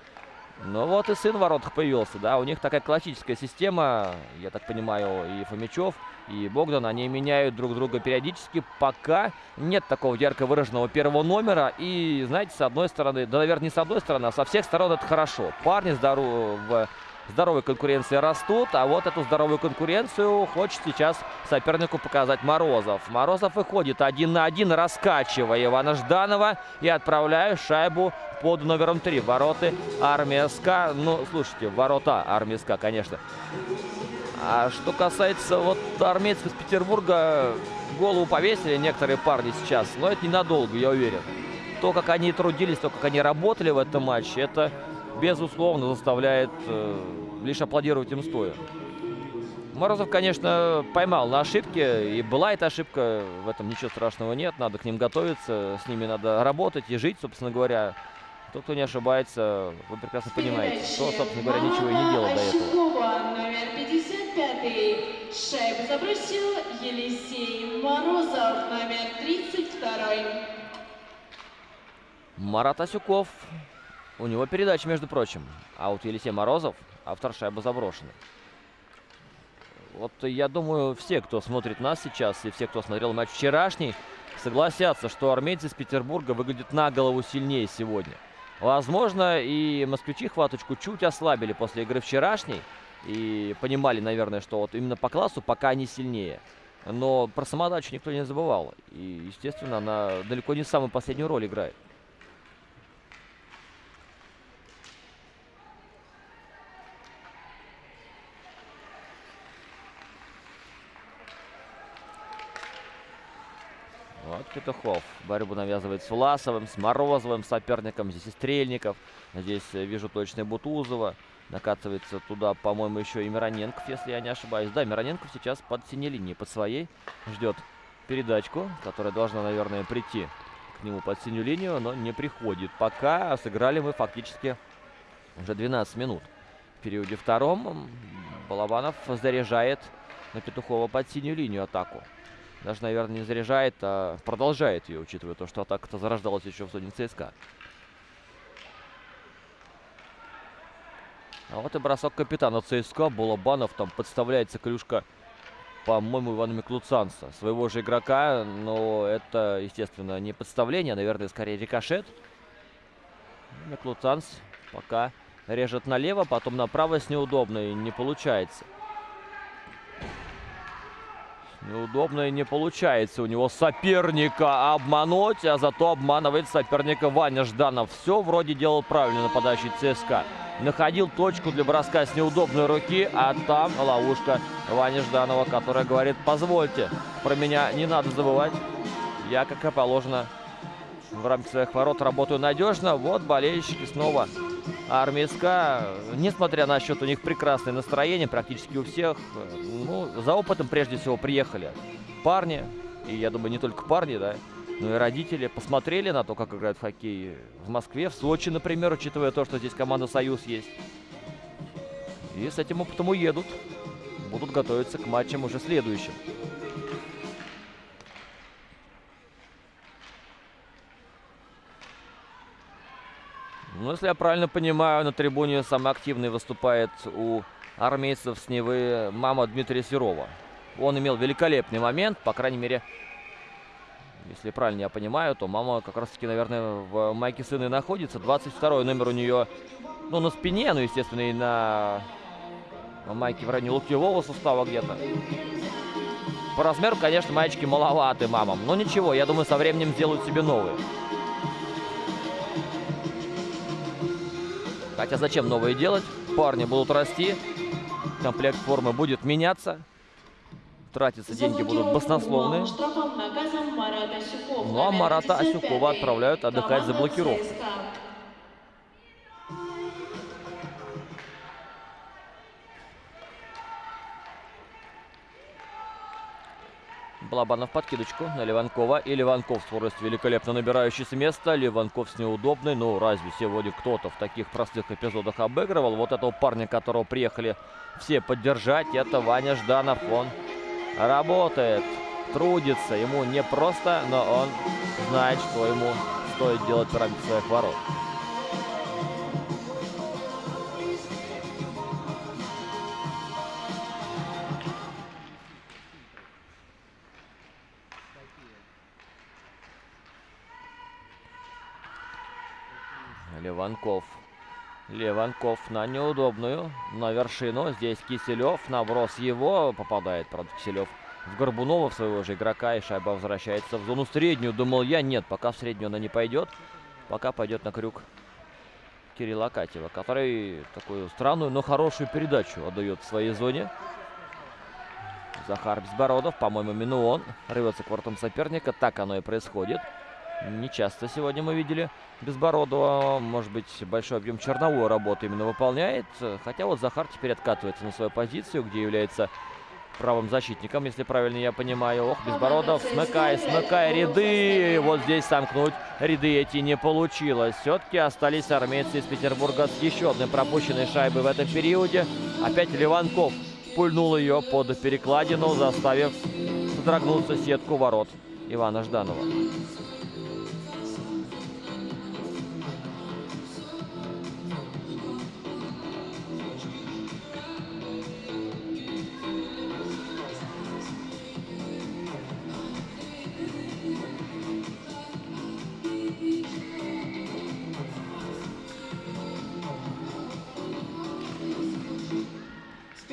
S1: Ну вот и сын в воротах появился, да, у них такая классическая система, я так понимаю, и Фомичев, и Богдан, они меняют друг друга периодически, пока нет такого ярко выраженного первого номера, и, знаете, с одной стороны, да, наверное, не с одной стороны, а со всех сторон это хорошо. Парни здоров, в здоровой конкуренции растут, а вот эту здоровую конкуренцию хочет сейчас сопернику показать Морозов. Морозов выходит один на один, раскачивая Ивана Жданова и отправляя шайбу под номером 3. Вороты Армия СКА. Ну, слушайте, ворота Армия СКА, конечно. А что касается вот армейцев из Петербурга, голову повесили некоторые парни сейчас. Но это ненадолго, я уверен. То, как они трудились, то, как они работали в этом матче, это безусловно, заставляет э, лишь аплодировать им стоя. Морозов, конечно, поймал на ошибке, и была эта ошибка, в этом ничего страшного нет, надо к ним готовиться, с ними надо работать и жить, собственно говоря. Тот, кто не ошибается, вы прекрасно понимаете, что, собственно говоря, ничего и не делал до этого.
S2: Ощукова, номер 55 Шайбу забросил Елисей Морозов, номер 32
S1: Марат Асюков у него передача, между прочим. А вот Елисей Морозов, автор шайбы заброшены. Вот я думаю, все, кто смотрит нас сейчас, и все, кто смотрел матч вчерашний, согласятся, что армейцы из Петербурга выглядят на голову сильнее сегодня. Возможно, и москвичи хваточку чуть ослабили после игры вчерашней. И понимали, наверное, что вот именно по классу пока они сильнее. Но про самодачу никто не забывал. И, естественно, она далеко не самую последнюю роль играет. Петухов борьбу навязывает с Власовым, с Морозовым соперником. Здесь и Стрельников. Здесь э, вижу точно Бутузова. Накатывается туда, по-моему, еще и Мироненков, если я не ошибаюсь. Да, Мироненков сейчас под синей линией, под своей. Ждет передачку, которая должна, наверное, прийти к нему под синюю линию, но не приходит. Пока сыграли мы фактически уже 12 минут. В периоде втором Балабанов заряжает на Петухова под синюю линию атаку. Даже, наверное, не заряжает, а продолжает ее, учитывая то, что атака-то зарождалась еще в зоне ЦСКА. А вот и бросок капитана ЦСКА. Балабанов там подставляется клюшка, по-моему, Ивана Миклуцанца. Своего же игрока, но это, естественно, не подставление, а, наверное, скорее рикошет. Миклуцанц пока режет налево, потом направо с неудобной не получается. Неудобно и не получается у него соперника обмануть, а зато обманывает соперника Ваня Жданов. Все вроде делал правильно нападающий ЦСКА. Находил точку для броска с неудобной руки, а там ловушка Вани Жданова, которая говорит, позвольте, про меня не надо забывать. Я, как и положено, в рамках своих ворот работаю надежно. Вот болельщики снова Армейска, несмотря на счет, у них прекрасное настроение практически у всех. Ну, за опытом прежде всего приехали парни. И я думаю, не только парни, да, но и родители посмотрели на то, как играют в хоккей в Москве, в Сочи, например, учитывая то, что здесь команда «Союз» есть. И с этим опытом уедут. Будут готовиться к матчам уже следующим. Ну, если я правильно понимаю, на трибуне самый активный выступает у армейцев с Невы мама Дмитрия Серова. Он имел великолепный момент, по крайней мере, если правильно я понимаю, то мама как раз-таки, наверное, в майке сына и находится. 22 номер у нее, ну, на спине, ну, естественно, и на, майке в районе локтевого сустава где-то. По размеру, конечно, маечки маловаты мамам. Но ничего, я думаю, со временем сделают себе новые. Хотя зачем новые делать? Парни будут расти, комплект формы будет меняться, тратиться деньги будут баснословные. Ну а Марата Асюкова отправляют отдыхать за блокировку. Балабанов подкидочку на Ливанкова. И Ливанков скорость великолепно набирающий с места. Ливанков с неудобной. Ну, разве сегодня кто-то в таких простых эпизодах обыгрывал? Вот этого парня, которого приехали все поддержать, это Ваня Жданов. Он работает, трудится. Ему не просто, но он знает, что ему стоит делать ради своих ворот. Леванков. Леванков на неудобную, на вершину. Здесь Киселев, наброс его. Попадает, правда, Киселев в Горбунова, в своего же игрока. И шайба возвращается в зону среднюю. Думал я, нет, пока в среднюю она не пойдет. Пока пойдет на крюк Кирилла Катева, который такую странную, но хорошую передачу отдает в своей зоне. Захар Безбородов, по-моему, именно он рвется к воротам соперника. Так оно и происходит. Не часто сегодня мы видели Безбородова. Может быть, большой объем черновой работы именно выполняет. Хотя вот Захар теперь откатывается на свою позицию, где является правым защитником, если правильно я понимаю. Ох, Безбородов, смыкай, смыкай ряды. Вот здесь сомкнуть ряды эти не получилось. Все-таки остались армейцы из Петербурга с еще одной пропущенной шайбой в этом периоде. Опять Ливанков пульнул ее под перекладину, заставив содрогнуться сетку ворот Ивана Жданова.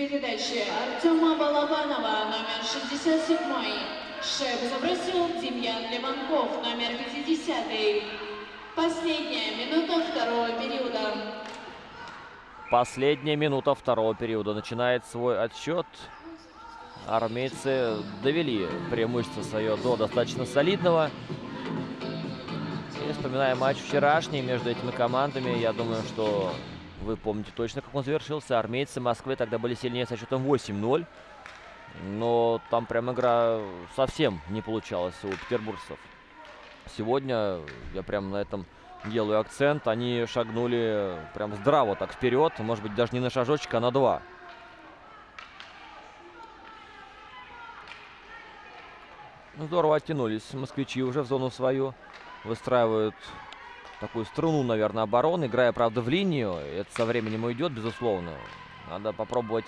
S2: Передачи Артема Балабанова, номер 67. Шайбу забросил Демьян Леванков, номер 50. Последняя минута второго периода.
S1: Последняя минута второго периода. Начинает свой отсчет. Армейцы довели преимущество свое до достаточно солидного. И вспоминая матч вчерашний между этими командами, я думаю, что вы помните точно, как он завершился. Армейцы Москвы тогда были сильнее со счетом 8-0. Но там прям игра совсем не получалась у петербуржцев. Сегодня я прям на этом делаю акцент. Они шагнули прям здраво так вперед. Может быть, даже не на шажочек, а на два. Ну, здорово оттянулись москвичи уже в зону свою. Выстраивают такую струну, наверное, обороны. Играя, правда, в линию. Это со временем уйдет, безусловно. Надо попробовать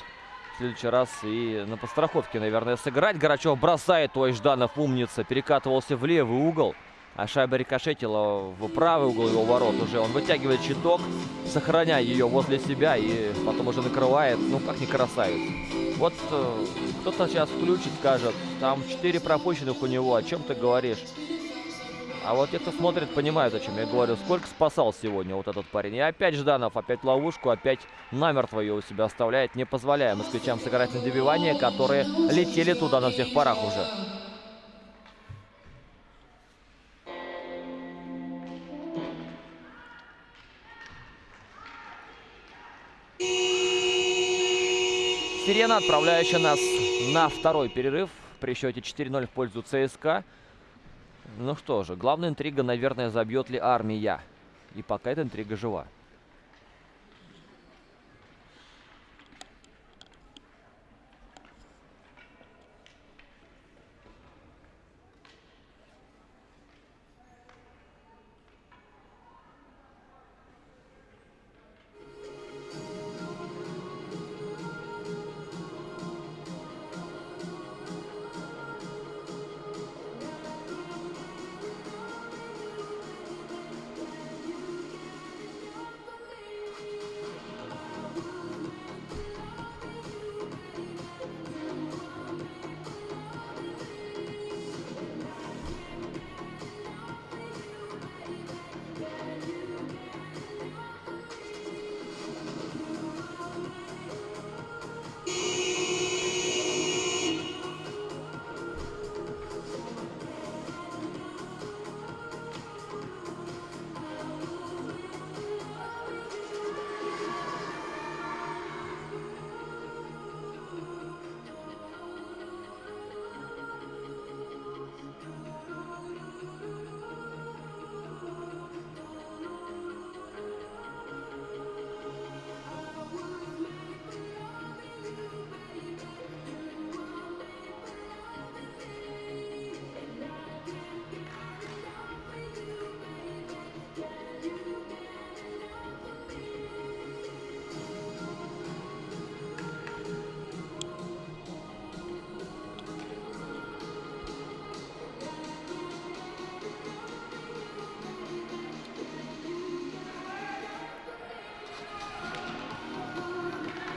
S1: в следующий раз и на подстраховке, наверное, сыграть. Горачев бросает, ой, Жданов умница. Перекатывался в левый угол. А шайба рикошетила в правый угол его ворот уже. Он вытягивает щиток, сохраняя ее возле себя и потом уже накрывает. Ну, как не красавец. Вот э, кто-то сейчас включит, скажет, там 4 пропущенных у него, о чем ты говоришь? А вот те, кто смотрит, понимают, о чем я говорю. Сколько спасал сегодня вот этот парень. И опять Жданов, опять ловушку, опять намертво ее у себя оставляет, не позволяя москвичам сыграть на добивание, которые летели туда на всех парах уже. Сирена, отправляющая нас на второй перерыв при счете 4-0 в пользу ЦСКА. Ну что же, главная интрига, наверное, забьет ли армия. И пока эта интрига жива.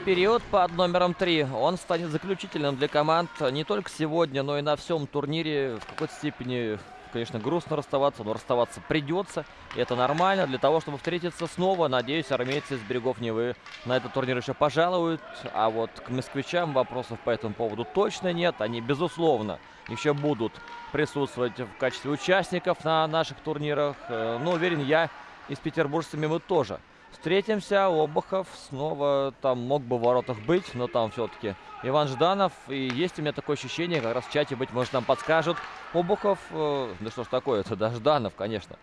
S1: Период под номером 3. Он станет заключительным для команд не только сегодня, но и на всем турнире. В какой-то степени, конечно, грустно расставаться, но расставаться придется. И это нормально. Для того, чтобы встретиться снова, надеюсь, армейцы из берегов Невы на этот турнир еще пожалуют. А вот к москвичам вопросов по этому поводу точно нет. Они, безусловно, еще будут присутствовать в качестве участников на наших турнирах. Э, но уверен я, и с петербуржцами мы тоже встретимся. Обухов снова там мог бы в воротах быть, но там все-таки Иван Жданов. И есть у меня такое ощущение, как раз в чате, быть может, нам подскажут. Обухов, э, да что ж такое, это да, Жданов, конечно.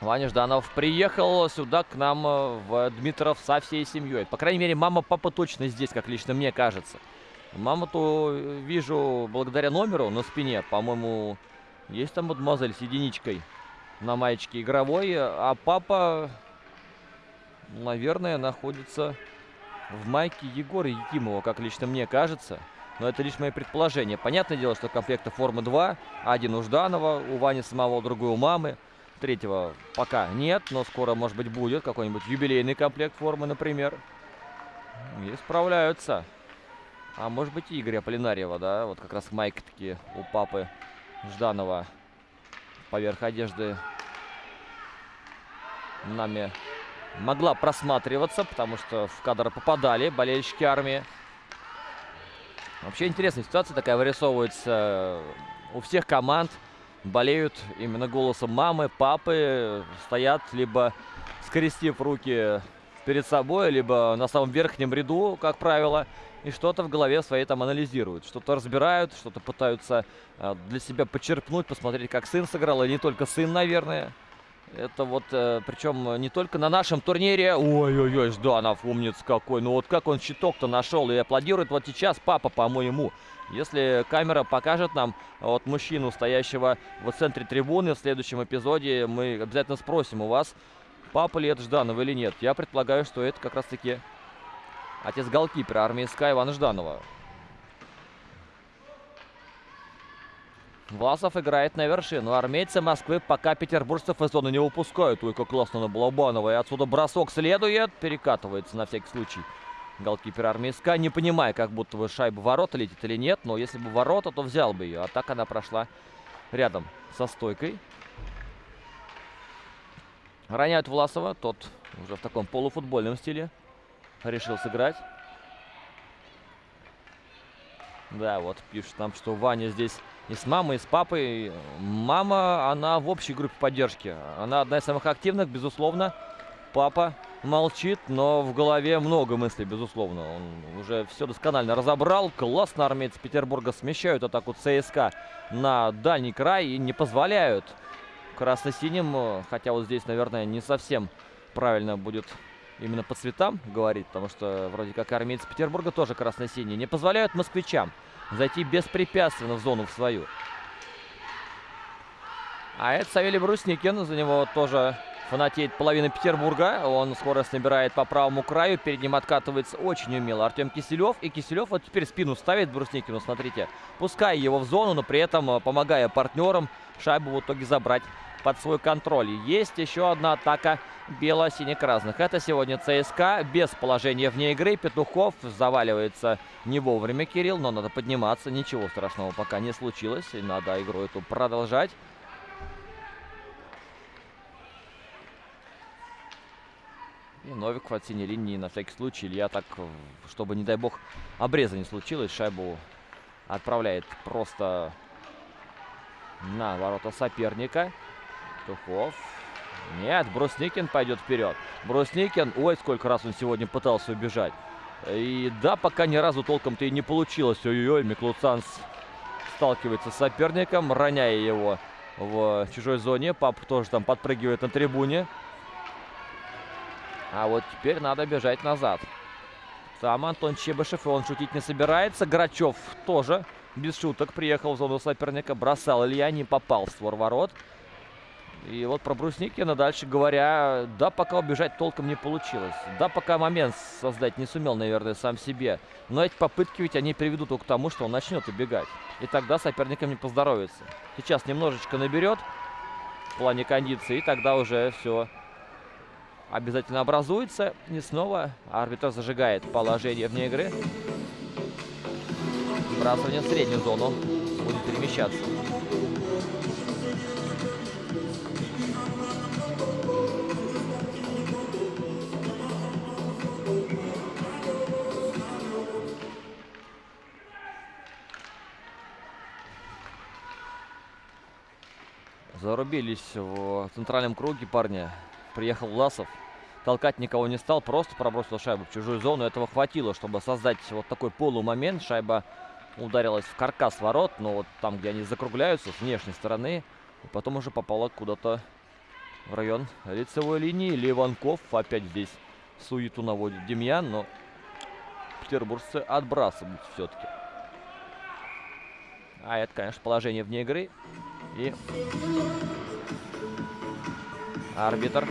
S1: Ваня Жданов приехал сюда к нам э, в Дмитров со всей семьей. По крайней мере, мама, папа точно здесь, как лично мне кажется. Маму-то вижу благодаря номеру на спине. По-моему, есть там мадемуазель с единичкой на маечке игровой. А папа наверное, находится в майке Егора Якимова, как лично мне кажется. Но это лишь мои предположения. Понятное дело, что комплекта формы 2. Один у Жданова, у Вани самого, другой у мамы. Третьего пока нет, но скоро, может быть, будет какой-нибудь юбилейный комплект формы, например. И справляются. А может быть, и Игоря Полинарьева, да? Вот как раз майка такие у папы Жданова поверх одежды нами могла просматриваться, потому что в кадр попадали болельщики армии. Вообще интересная ситуация такая вырисовывается у всех команд. Болеют именно голосом мамы, папы, стоят либо скрестив руки перед собой, либо на самом верхнем ряду, как правило, и что-то в голове своей там анализируют, что-то разбирают, что-то пытаются э, для себя подчерпнуть, посмотреть, как сын сыграл, и не только сын, наверное. Это вот, э, причем не только на нашем турнире. Ой-ой-ой, Жданов, умниц какой. Ну вот как он щиток-то нашел и аплодирует вот сейчас папа, по-моему. Если камера покажет нам вот мужчину, стоящего в центре трибуны в следующем эпизоде, мы обязательно спросим у вас, папа ли это Жданова или нет. Я предполагаю, что это как раз-таки отец голкипера армии СКА Ивана Жданова. Власов играет на вершину. Армейцы Москвы пока петербуржцев из зоны не выпускают. Ой, как классно на Балабанова. И отсюда бросок следует. Перекатывается на всякий случай. Голкипер армии СКА, не понимая, как будто бы шайба ворота летит или нет. Но если бы ворота, то взял бы ее. А так она прошла рядом со стойкой. Роняют Власова. Тот уже в таком полуфутбольном стиле решил сыграть. Да, вот пишут нам, что Ваня здесь и с мамой, и с папой. Мама, она в общей группе поддержки. Она одна из самых активных, безусловно. Папа молчит, но в голове много мыслей, безусловно. Он уже все досконально разобрал. Классно армейцы Петербурга смещают атаку ЦСКА на дальний край и не позволяют красно-синим. Хотя вот здесь, наверное, не совсем правильно будет именно по цветам говорить, потому что вроде как армейцы Петербурга тоже красно-синие. Не позволяют москвичам зайти беспрепятственно в зону в свою. А это Савелий Брусникин, за него тоже фанатеет половина Петербурга. Он скорость набирает по правому краю, перед ним откатывается очень умело Артем Киселев. И Киселев вот теперь спину ставит Брусникину, смотрите, пуская его в зону, но при этом э, помогая партнерам шайбу в итоге забрать под свой контроль. Есть еще одна атака бело-сине-красных. Это сегодня ЦСКА без положения вне игры. Петухов заваливается не вовремя Кирилл, но надо подниматься. Ничего страшного пока не случилось. И надо игру эту продолжать. И Новиков от синей линии на всякий случай. Илья так, чтобы, не дай бог, обреза не случилось. Шайбу отправляет просто на ворота соперника. Тухов. Нет, Брусникин пойдет вперед. Брусникин, ой, сколько раз он сегодня пытался убежать. И да, пока ни разу толком-то и не получилось. Ой-ой-ой, Миклуцанс сталкивается с соперником, роняя его в чужой зоне. Пап тоже там подпрыгивает на трибуне. А вот теперь надо бежать назад. Там Антон Чебышев, и он шутить не собирается. Грачев тоже без шуток приехал в зону соперника. Бросал Илья, не попал в створ ворот. И вот про Брусникина дальше говоря, да, пока убежать толком не получилось. Да, пока момент создать не сумел, наверное, сам себе. Но эти попытки ведь они приведут только к тому, что он начнет убегать. И тогда соперникам не поздоровится. Сейчас немножечко наберет в плане кондиции, и тогда уже все обязательно образуется. И снова арбитр зажигает положение вне игры. Сбрасывание в среднюю зону. Будет перемещаться. Зарубились в центральном круге парни. Приехал Власов. Толкать никого не стал, просто пробросил шайбу в чужую зону. Этого хватило, чтобы создать вот такой полумомент. Шайба ударилась в каркас ворот, но вот там, где они закругляются, с внешней стороны. И потом уже попала куда-то в район лицевой линии. Ливанков опять здесь суету наводит Демьян, но петербуржцы отбрасывают все-таки. А это, конечно, положение вне игры. И арбитр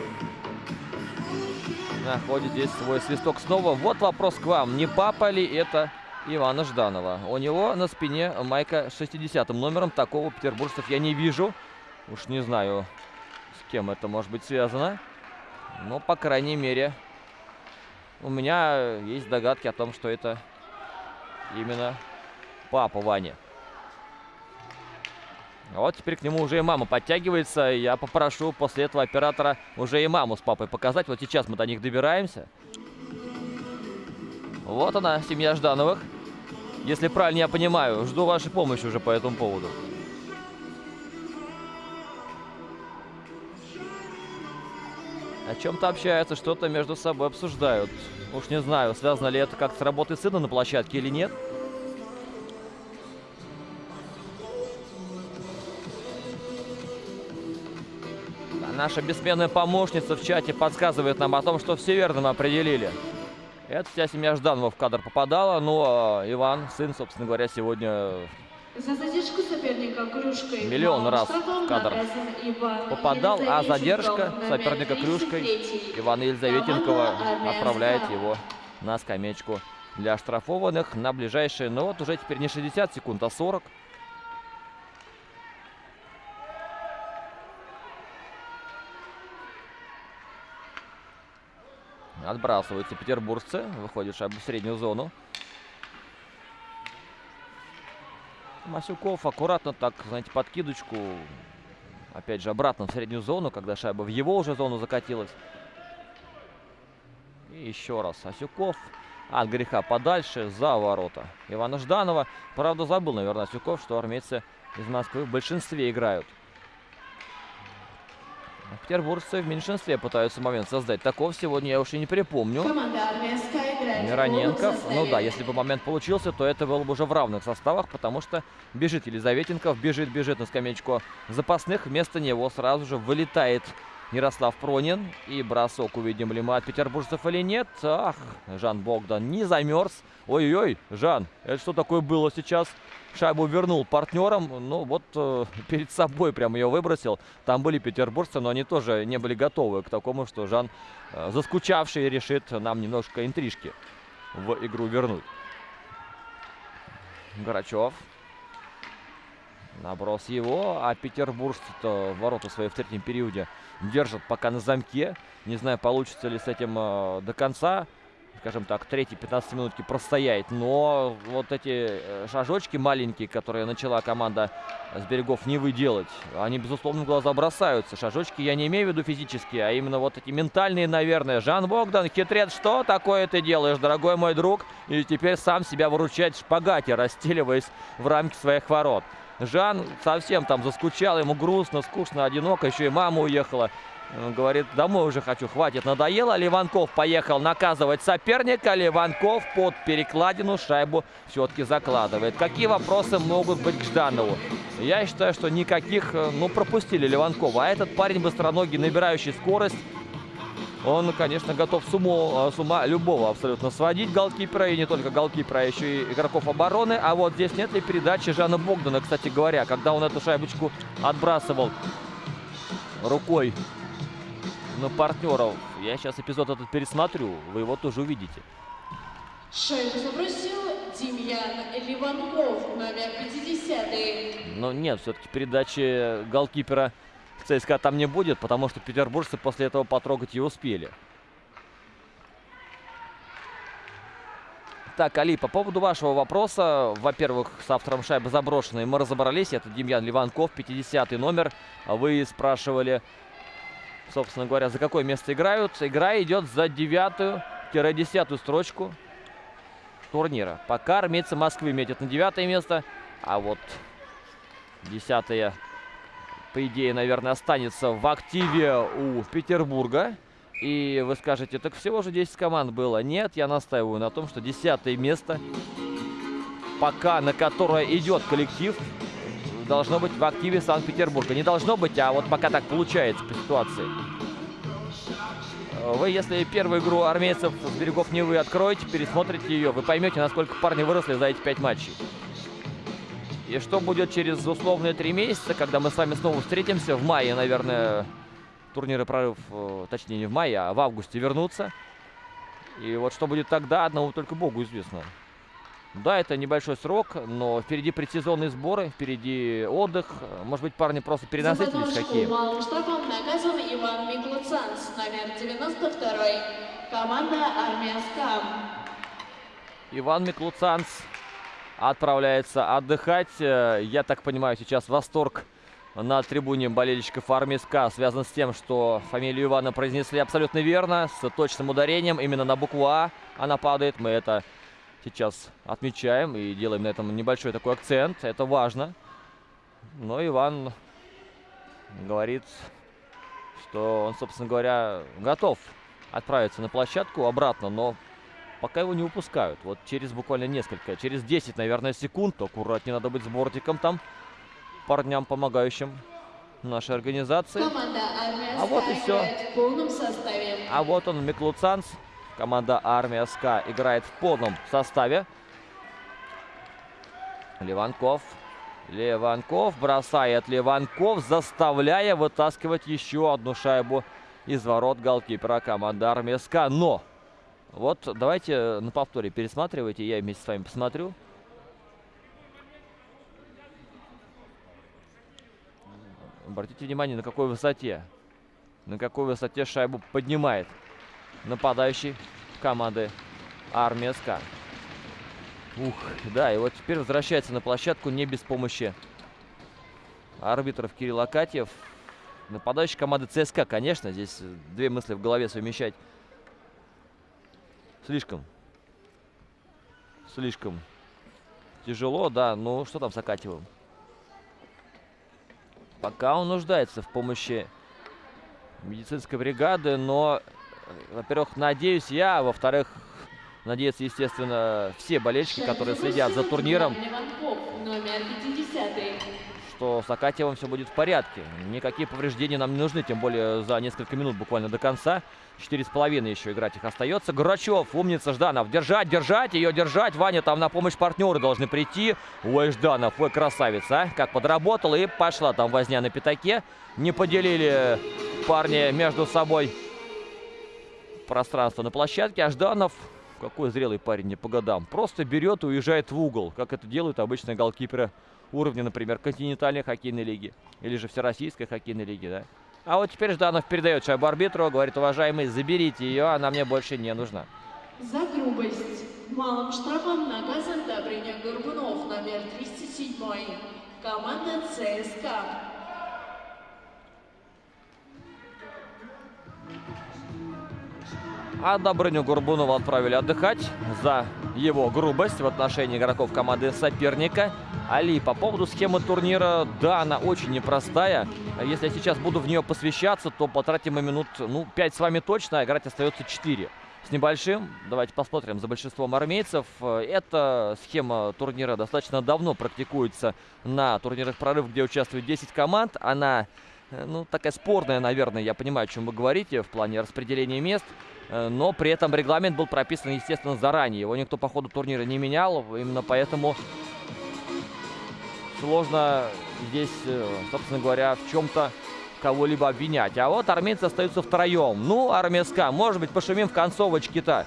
S1: находит здесь свой свисток снова. Вот вопрос к вам. Не папа ли это Ивана Жданова? У него на спине майка 60 номером. Такого петербуржцев я не вижу. Уж не знаю, с кем это может быть связано. Но, по крайней мере, у меня есть догадки о том, что это именно папа Ваня. Вот теперь к нему уже и мама подтягивается. Я попрошу после этого оператора уже и маму с папой показать. Вот сейчас мы до них добираемся. Вот она, семья Ждановых. Если правильно я понимаю, жду вашей помощи уже по этому поводу. О чем-то общаются, что-то между собой обсуждают. Уж не знаю, связано ли это как с работой сына на площадке или нет. Наша бессменная помощница в чате подсказывает нам о том, что все верно мы определили. Это вся семья Жданова в кадр попадала. Ну, а Иван, сын, собственно говоря, сегодня
S2: За задержку соперника кружкой
S1: Миллион раз в кадр попадал, а задержка соперника кружкой
S2: 33.
S1: Ивана Елизаветенкова
S2: Команда «Армия
S1: отправляет
S2: Справа».
S1: его на скамеечку для штрафованных на ближайшие, ну вот уже теперь не 60 секунд, а 40. Отбрасываются петербуржцы. Выходит шайба в среднюю зону. Масюков аккуратно так, знаете, подкидочку. Опять же, обратно в среднюю зону, когда шайба в его уже зону закатилась. И еще раз Асюков. От греха подальше, за ворота Ивана Жданова. Правда, забыл, наверное, Асюков, что армейцы из Москвы в большинстве играют. Петербуржцы в меньшинстве пытаются момент создать. Такого сегодня я уж и не припомню. Мироненков.
S2: полном
S1: Ну да, если бы момент получился, то это было бы уже в равных составах, потому что бежит Елизаветенков, бежит, бежит на скамеечку запасных. Вместо него сразу же вылетает Ярослав Пронин. И бросок увидим ли мы от петербуржцев или нет. Ах, Жан Богдан не замерз. Ой-ой, Жан, это что такое было сейчас? Шайбу вернул партнерам. Ну вот э, [laughs] перед собой прям ее выбросил. Там были петербуржцы, но они тоже не были готовы к такому, что Жан, э, заскучавший, решит нам немножко интрижки в игру вернуть. Грачев. Наброс его, а петербуржцы-то ворота свои в третьем периоде держат пока на замке. Не знаю, получится ли с этим э, до конца, скажем так, третьей 15 минутки простоять. Но вот эти э, шажочки маленькие, которые начала команда с берегов Невы делать, они, безусловно, в глаза бросаются. Шажочки я не имею в виду физические, а именно вот эти ментальные, наверное. Жан Богдан, хитрец, что такое ты делаешь, дорогой мой друг? И теперь сам себя выручает в шпагате, [laughs] расстеливаясь в рамки своих ворот. Жан совсем там заскучал, ему грустно, скучно, одиноко, еще и мама уехала. Говорит, домой уже хочу, хватит, надоело. Ливанков поехал наказывать соперника. Ливанков под перекладину шайбу все-таки закладывает. Какие вопросы могут быть к Жданову? Я считаю, что никаких, э, ну, пропустили Ливанкова. А этот парень быстроногий, набирающий скорость, он, конечно, готов с, умо- с ума любого абсолютно сводить голкипера, и не только голкипера, а еще и игроков обороны. А вот здесь нет ли передачи Жана Богдана, кстати говоря, когда он эту шайбочку отбрасывал рукой на партнеров. Я сейчас эпизод этот пересмотрю, вы его тоже увидите.
S2: Шайбу забросил Демьян Ливанков, номер 50
S1: Но нет, все-таки передачи голкипера ЦСКА там не будет, потому что петербуржцы после этого потрогать ее успели. Так, Али, по поводу вашего вопроса, во-первых, с автором шайбы заброшенной мы разобрались, это Демьян Ливанков, 50 номер. Вы спрашивали, собственно говоря, за какое место играют. Игра идет за девятую-десятую строчку турнира. Пока армейцы Москвы метят на девятое место, а вот десятое, по идее, наверное, останется в активе у Петербурга. И вы скажете, так всего же 10 команд было. Нет, я настаиваю на том, что десятое место, пока на которое идет коллектив, должно быть в активе Санкт-Петербурга. Не должно быть, а вот пока так получается по ситуации. Вы, если первую игру армейцев с берегов Невы откроете, пересмотрите ее, вы поймете, насколько парни выросли за эти пять матчей. И что будет через условные три месяца, когда мы с вами снова встретимся, в мае, наверное, турниры прорыв, э, точнее не в мае, а в августе вернутся. И вот что будет тогда, одному только Богу известно. Да, это небольшой срок, но впереди предсезонные сборы, впереди отдых. Может быть, парни просто перенасытились хоккеем.
S2: штрафом наказан Иван Миклуцанс, номер 92 Команда Армия СКА.
S1: Иван Миклуцанс отправляется отдыхать. Э, я так понимаю, сейчас восторг на трибуне болельщиков армии СКА связан с тем, что фамилию Ивана произнесли абсолютно верно, с точным ударением. Именно на букву А она падает. Мы это сейчас отмечаем и делаем на этом небольшой такой акцент. Это важно. Но Иван говорит, что он, собственно говоря, готов отправиться на площадку обратно, но пока его не выпускают. Вот через буквально несколько, через 10, наверное, секунд, аккуратнее надо быть с бортиком там парням, помогающим нашей организации. А вот и
S2: СКА
S1: всё.
S2: играет в полном составе.
S1: А вот он, Миклуцанс. Команда Армия СКА играет в полном составе. Леванков. Леванков бросает Леванков, заставляя вытаскивать еще одну шайбу из ворот голкипера команды Армия СКА. Но, вот давайте на повторе пересматривайте, я вместе с вами посмотрю. Обратите внимание, на какой высоте. На какой высоте шайбу поднимает нападающий команды Армия СКА. Ух, да, и вот теперь возвращается на площадку не без помощи арбитров Кирилл Акатьев. Нападающий команды ЦСКА, конечно, здесь две мысли в голове совмещать слишком, слишком тяжело, да, ну что там с Акатьевым? Пока он нуждается в помощи медицинской бригады, но, во-первых, надеюсь я, а во-вторых, надеются, естественно, все болельщики, которые следят за турниром,
S2: Леванков, номер 50
S1: что с Акатьевым все будет в порядке. Никакие повреждения нам не нужны, тем более за несколько минут буквально до конца. Четыре с половиной еще играть их остается. Грачев, умница, Жданов. Держать, держать, ее держать. Ваня, там на помощь партнеры должны прийти. Ой, Жданов, ой, красавец, а. Как подработал и пошла там возня на пятаке. Не поделили парни между собой пространство на площадке. А Жданов, какой зрелый парень, не по годам, просто берет и уезжает в угол, как это делают обычные голкиперы уровня, например, континентальной хоккейной лиги или же всероссийской хоккейной лиги, да. А вот теперь Жданов передает шайбу арбитру, говорит, уважаемый, заберите ее, она мне больше не нужна.
S2: За грубость малым штрафом наказан Добрыня Горбунов, номер 207 Команда ЦСКА.
S1: А Добрыню Горбунова отправили отдыхать за его грубость в отношении игроков команды соперника. Али, по поводу схемы турнира, да, она очень непростая. Если я сейчас буду в нее посвящаться, то потратим мы минут, ну, 5 с вами точно, а играть остается 4. С небольшим, давайте посмотрим за большинством армейцев. Эта схема турнира достаточно давно практикуется на турнирах прорыв, где участвует 10 команд. Она, ну, такая спорная, наверное, я понимаю, о чем вы говорите в плане распределения мест. Э, Но при этом регламент был прописан, естественно, заранее. Его никто по ходу турнира не менял. Именно поэтому сложно здесь, э, собственно говоря, в чем-то кого-либо обвинять. А вот армейцы остаются втроем. Ну, армия СКА, может быть, пошумим в концовочке-то.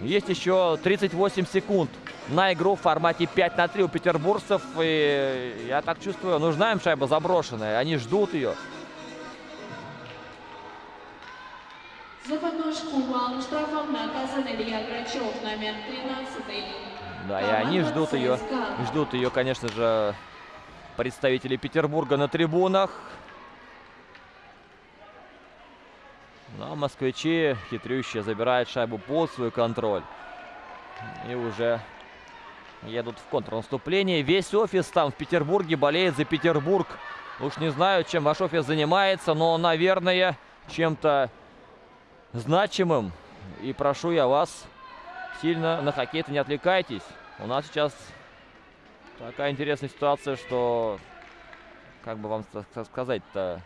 S1: Есть еще 38 секунд на игру в формате 5 на 3 у петербуржцев. И я так чувствую, нужна им шайба заброшенная. Они ждут ее.
S2: За подножку малым штрафом наказан Илья Грачев, номер 13.
S1: Да, и они ждут ее. Ждут ее, конечно же, представители Петербурга на трибунах. Но москвичи хитрющие забирают шайбу под свой контроль. И уже едут в контрнаступление. Весь офис там в Петербурге болеет за Петербург. Уж не знаю, чем ваш офис занимается, но, наверное, чем-то значимым. И прошу я вас, сильно на хоккей-то не отвлекайтесь. У нас сейчас такая интересная ситуация, что, как бы вам сказать-то,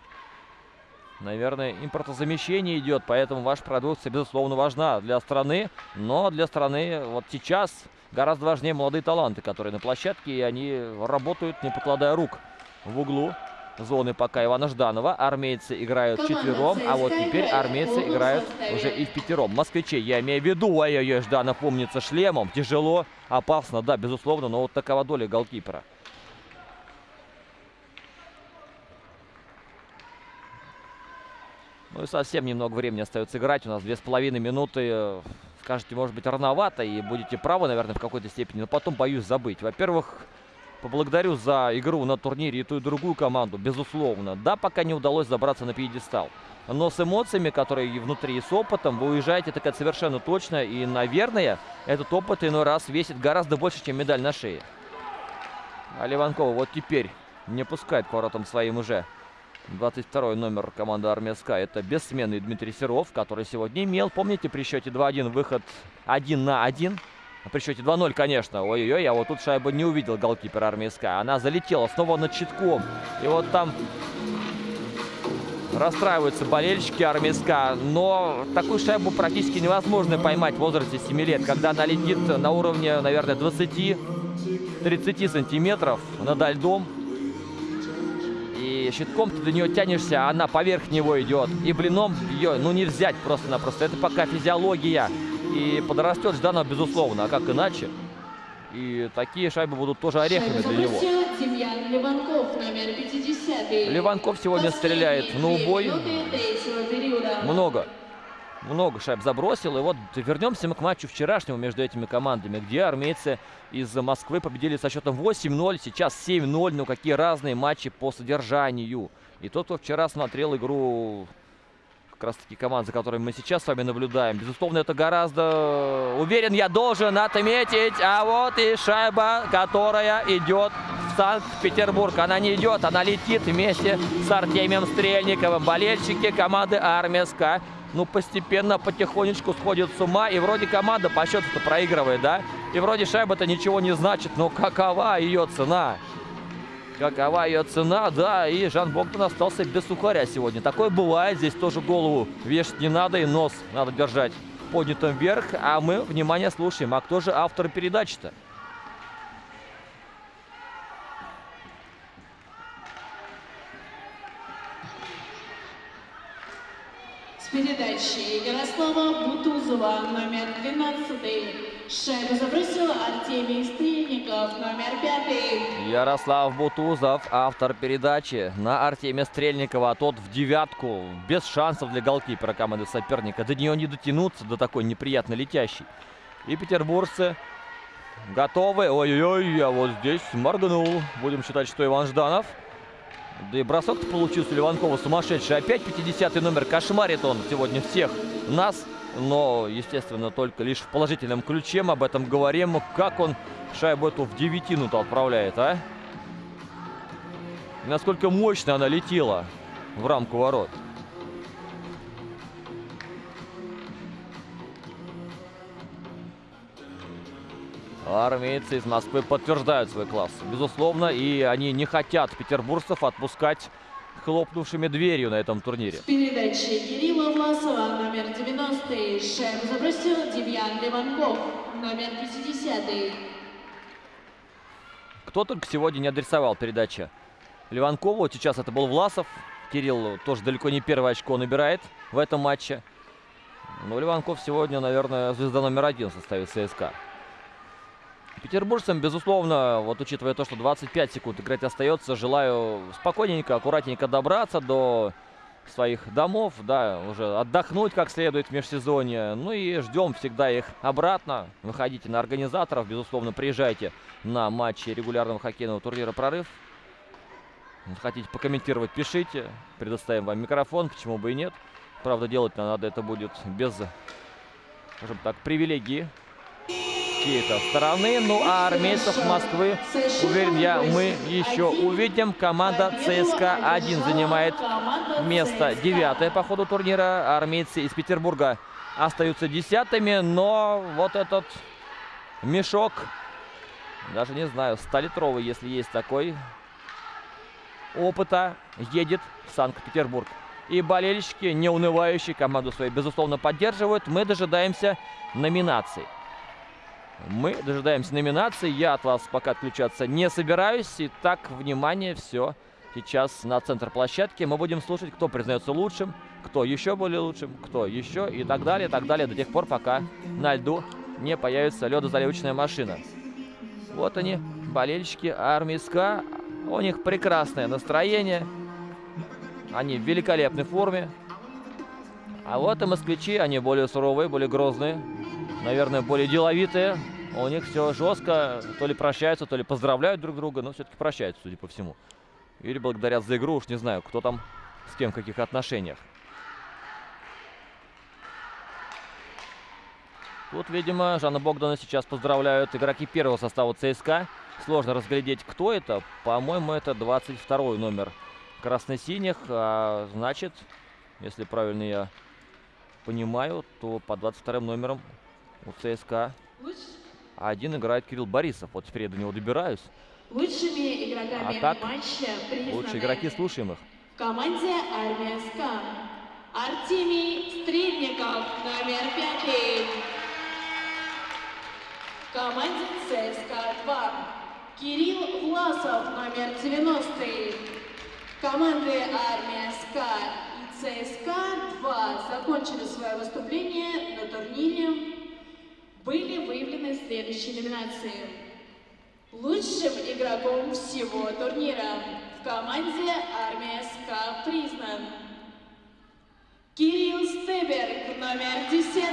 S1: наверное, импортозамещение идет, поэтому ваша продукция, безусловно, важна для страны, но для страны вот сейчас гораздо важнее молодые таланты, которые на площадке, и они работают, не покладая рук в углу зоны пока Ивана Жданова. Армейцы играют четвером, а вот теперь армейцы играют уже и в пятером. Москвичей, я имею в виду, ой-ой-ой, Жданов помнится шлемом. Тяжело, опасно, да, безусловно, но вот такова доля голкипера. Ну и совсем немного времени остается играть. У нас две с половиной минуты. Скажете, может быть, рановато, и будете правы, наверное, в какой-то степени. Но потом боюсь забыть. Во-первых, Поблагодарю за игру на турнире и ту, и другую команду, безусловно. Да, пока не удалось забраться на пьедестал. Но с эмоциями, которые внутри, и с опытом, вы уезжаете так совершенно точно. И, наверное, этот опыт иной раз весит гораздо больше, чем медаль на шее. А Ливанкова вот теперь не пускает к воротам своим уже. 22 номер команды Армия СКА. Это бессменный Дмитрий Серов, который сегодня имел, помните, при счете 2-1 выход 1 на 1 при счете 2-0, конечно. Ой-ой-ой, я вот тут шайбу не увидел голкипер армии СК. Она залетела снова над читком. И вот там расстраиваются болельщики армии СК. Но такую шайбу практически невозможно поймать в возрасте 7 лет. Когда она летит на уровне, наверное, 20-30 сантиметров над льдом. И щитком ты до нее тянешься, а она поверх него идет. И блином ее, ну, не взять просто-напросто. Это пока физиология. И подрастет Жданов, безусловно. А как иначе? И такие шайбы будут тоже орехами для него.
S2: Ливанков, номер 50.
S1: Ливанков сегодня стреляет на убой. Много. Много шайб забросил. И вот вернемся мы к матчу вчерашнему между этими командами, где армейцы из Москвы победили со счетом 8-0. Сейчас 7-0. Ну какие разные матчи по содержанию. И тот, кто вчера смотрел игру как раз таки команд, за которыми мы сейчас с вами наблюдаем. Безусловно, это гораздо, уверен, я должен отметить. А вот и шайба, которая идет в Санкт-Петербург. Она не идет, она летит вместе с Артемием Стрельниковым. Болельщики команды Армия СК ну, постепенно, потихонечку сходит с ума. И вроде команда по счету-то проигрывает, да? И вроде шайба-то ничего не значит. Но какова ее цена? Какова ее цена? Да, и Жан Богдан остался без сухаря сегодня. Такое бывает. Здесь тоже голову вешать не надо и нос надо держать поднятым вверх. А мы, внимание, слушаем. А кто же автор передачи-то?
S2: Передачи Ярослава Бутузова, номер 12. Шайбу забросил Артемий Стрельников, номер пятый.
S1: Ярослав Бутузов, автор передачи на Артемия Стрельникова. А тот в девятку, без шансов для голкипера команды соперника. До нее не дотянуться, до такой неприятно летящей. И петербуржцы готовы. Ой-ой-ой, а вот здесь моргнул. Будем считать, что Иван Жданов. Да и бросок-то получился Ливанкова сумасшедший. Опять 50 номер. Кошмарит он сегодня всех нас но, естественно, только лишь в положительном ключе мы об этом говорим. Как он шайбу эту в девятину-то отправляет, а? Насколько мощно она летела в рамку ворот. Армейцы из Москвы подтверждают свой класс, безусловно, и они не хотят петербуржцев отпускать хлопнувшими дверью на этом турнире.
S2: С передачи Кирилла Власова, номер 90 Шайбу забросил Демьян Ливанков, номер 50
S1: Кто только сегодня не адресовал передачи Ливанкову. Сейчас это был Власов. Кирилл тоже далеко не первое очко набирает в этом матче. Но Ливанков сегодня, наверное, звезда номер один в составе ЦСКА. Петербуржцам, безусловно, вот учитывая то, что 25 секунд играть остается, желаю спокойненько, аккуратненько добраться до своих домов, да, уже отдохнуть как следует в межсезонье. Ну и ждем всегда их обратно. Выходите на организаторов, безусловно, приезжайте на матчи регулярного хоккейного турнира «Прорыв». Хотите покомментировать, пишите. Предоставим вам микрофон, почему бы и нет. Правда, делать надо это будет без, скажем так, привилегии чьей-то стороны. Ну а армейцев Москвы, уверен я, мы еще увидим. Команда ЦСКА-1 занимает место девятое по ходу турнира. Армейцы из Петербурга остаются десятыми, но вот этот мешок, даже не знаю, 100-литровый, если есть такой, опыта, едет в Санкт-Петербург. И болельщики, не унывающие, команду свою, безусловно, поддерживают. Мы дожидаемся номинаций. Мы дожидаемся номинации. Я от вас пока отключаться не собираюсь. Итак, внимание, все. Сейчас на центр площадки мы будем слушать, кто признается лучшим, кто еще более лучшим, кто еще и так далее, так далее, до тех пор, пока на льду не появится ледозаливочная машина. Вот они, болельщики армии СКА. У них прекрасное настроение. Они в великолепной форме. А вот и москвичи, они более суровые, более грозные. Наверное, более деловитые. У них все жестко. То ли прощаются, то ли поздравляют друг друга. Но все-таки прощаются, судя по всему. Или благодарят за игру. Уж не знаю, кто там с кем в каких отношениях. Тут, видимо, Жанна Богдана сейчас поздравляют игроки первого состава ЦСКА. Сложно разглядеть, кто это. По-моему, это 22 номер красно-синих. А, значит, если правильно я понимаю, то по 22 номерам у ЦСКА один играет Кирилл Борисов. Вот теперь я до него добираюсь.
S2: Лучшими игроками
S1: А так,
S2: матча
S1: Лучшие игроки слушаем их.
S2: в команде «Армия СКА». Артемий Стрельников, номер пятый. В команде ЦСКА-2. Кирилл Власов, номер 90. Команды «Армия СКА» и ЦСКА-2 закончили свое выступление на турнире. Были выявлены следующие номинации. Лучшим игроком всего турнира в команде «Армия СКА» признан Кирилл Стеберг, номер 10.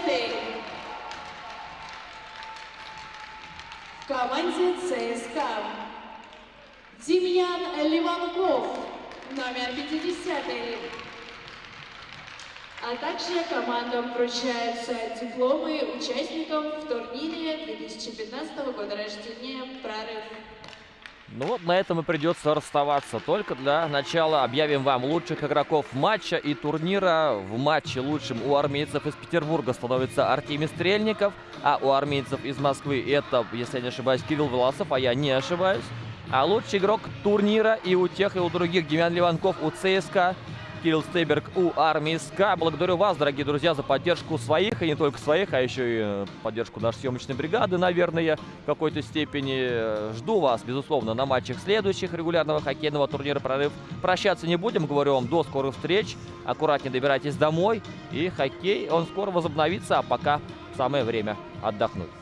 S2: В команде ЦСКА Демьян Ливанков, номер 50. А также командам вручаются дипломы участникам в турнире 2015 года рождения «Прорыв».
S1: Ну вот на этом и придется расставаться. Только для начала объявим вам лучших игроков матча и турнира. В матче лучшим у армейцев из Петербурга становится Артемий Стрельников, а у армейцев из Москвы это, если я не ошибаюсь, Кирилл Власов, а я не ошибаюсь. А лучший игрок турнира и у тех, и у других Демьян Ливанков у ЦСКА, Кирилл Стейберг у армии СКА. Благодарю вас, дорогие друзья, за поддержку своих, и не только своих, а еще и э, поддержку нашей съемочной бригады, наверное, в какой-то степени. Жду вас, безусловно, на матчах следующих регулярного хоккейного турнира «Прорыв». Прощаться не будем, говорю вам, до скорых встреч. Аккуратнее добирайтесь домой, и хоккей, он скоро возобновится, а пока самое время отдохнуть.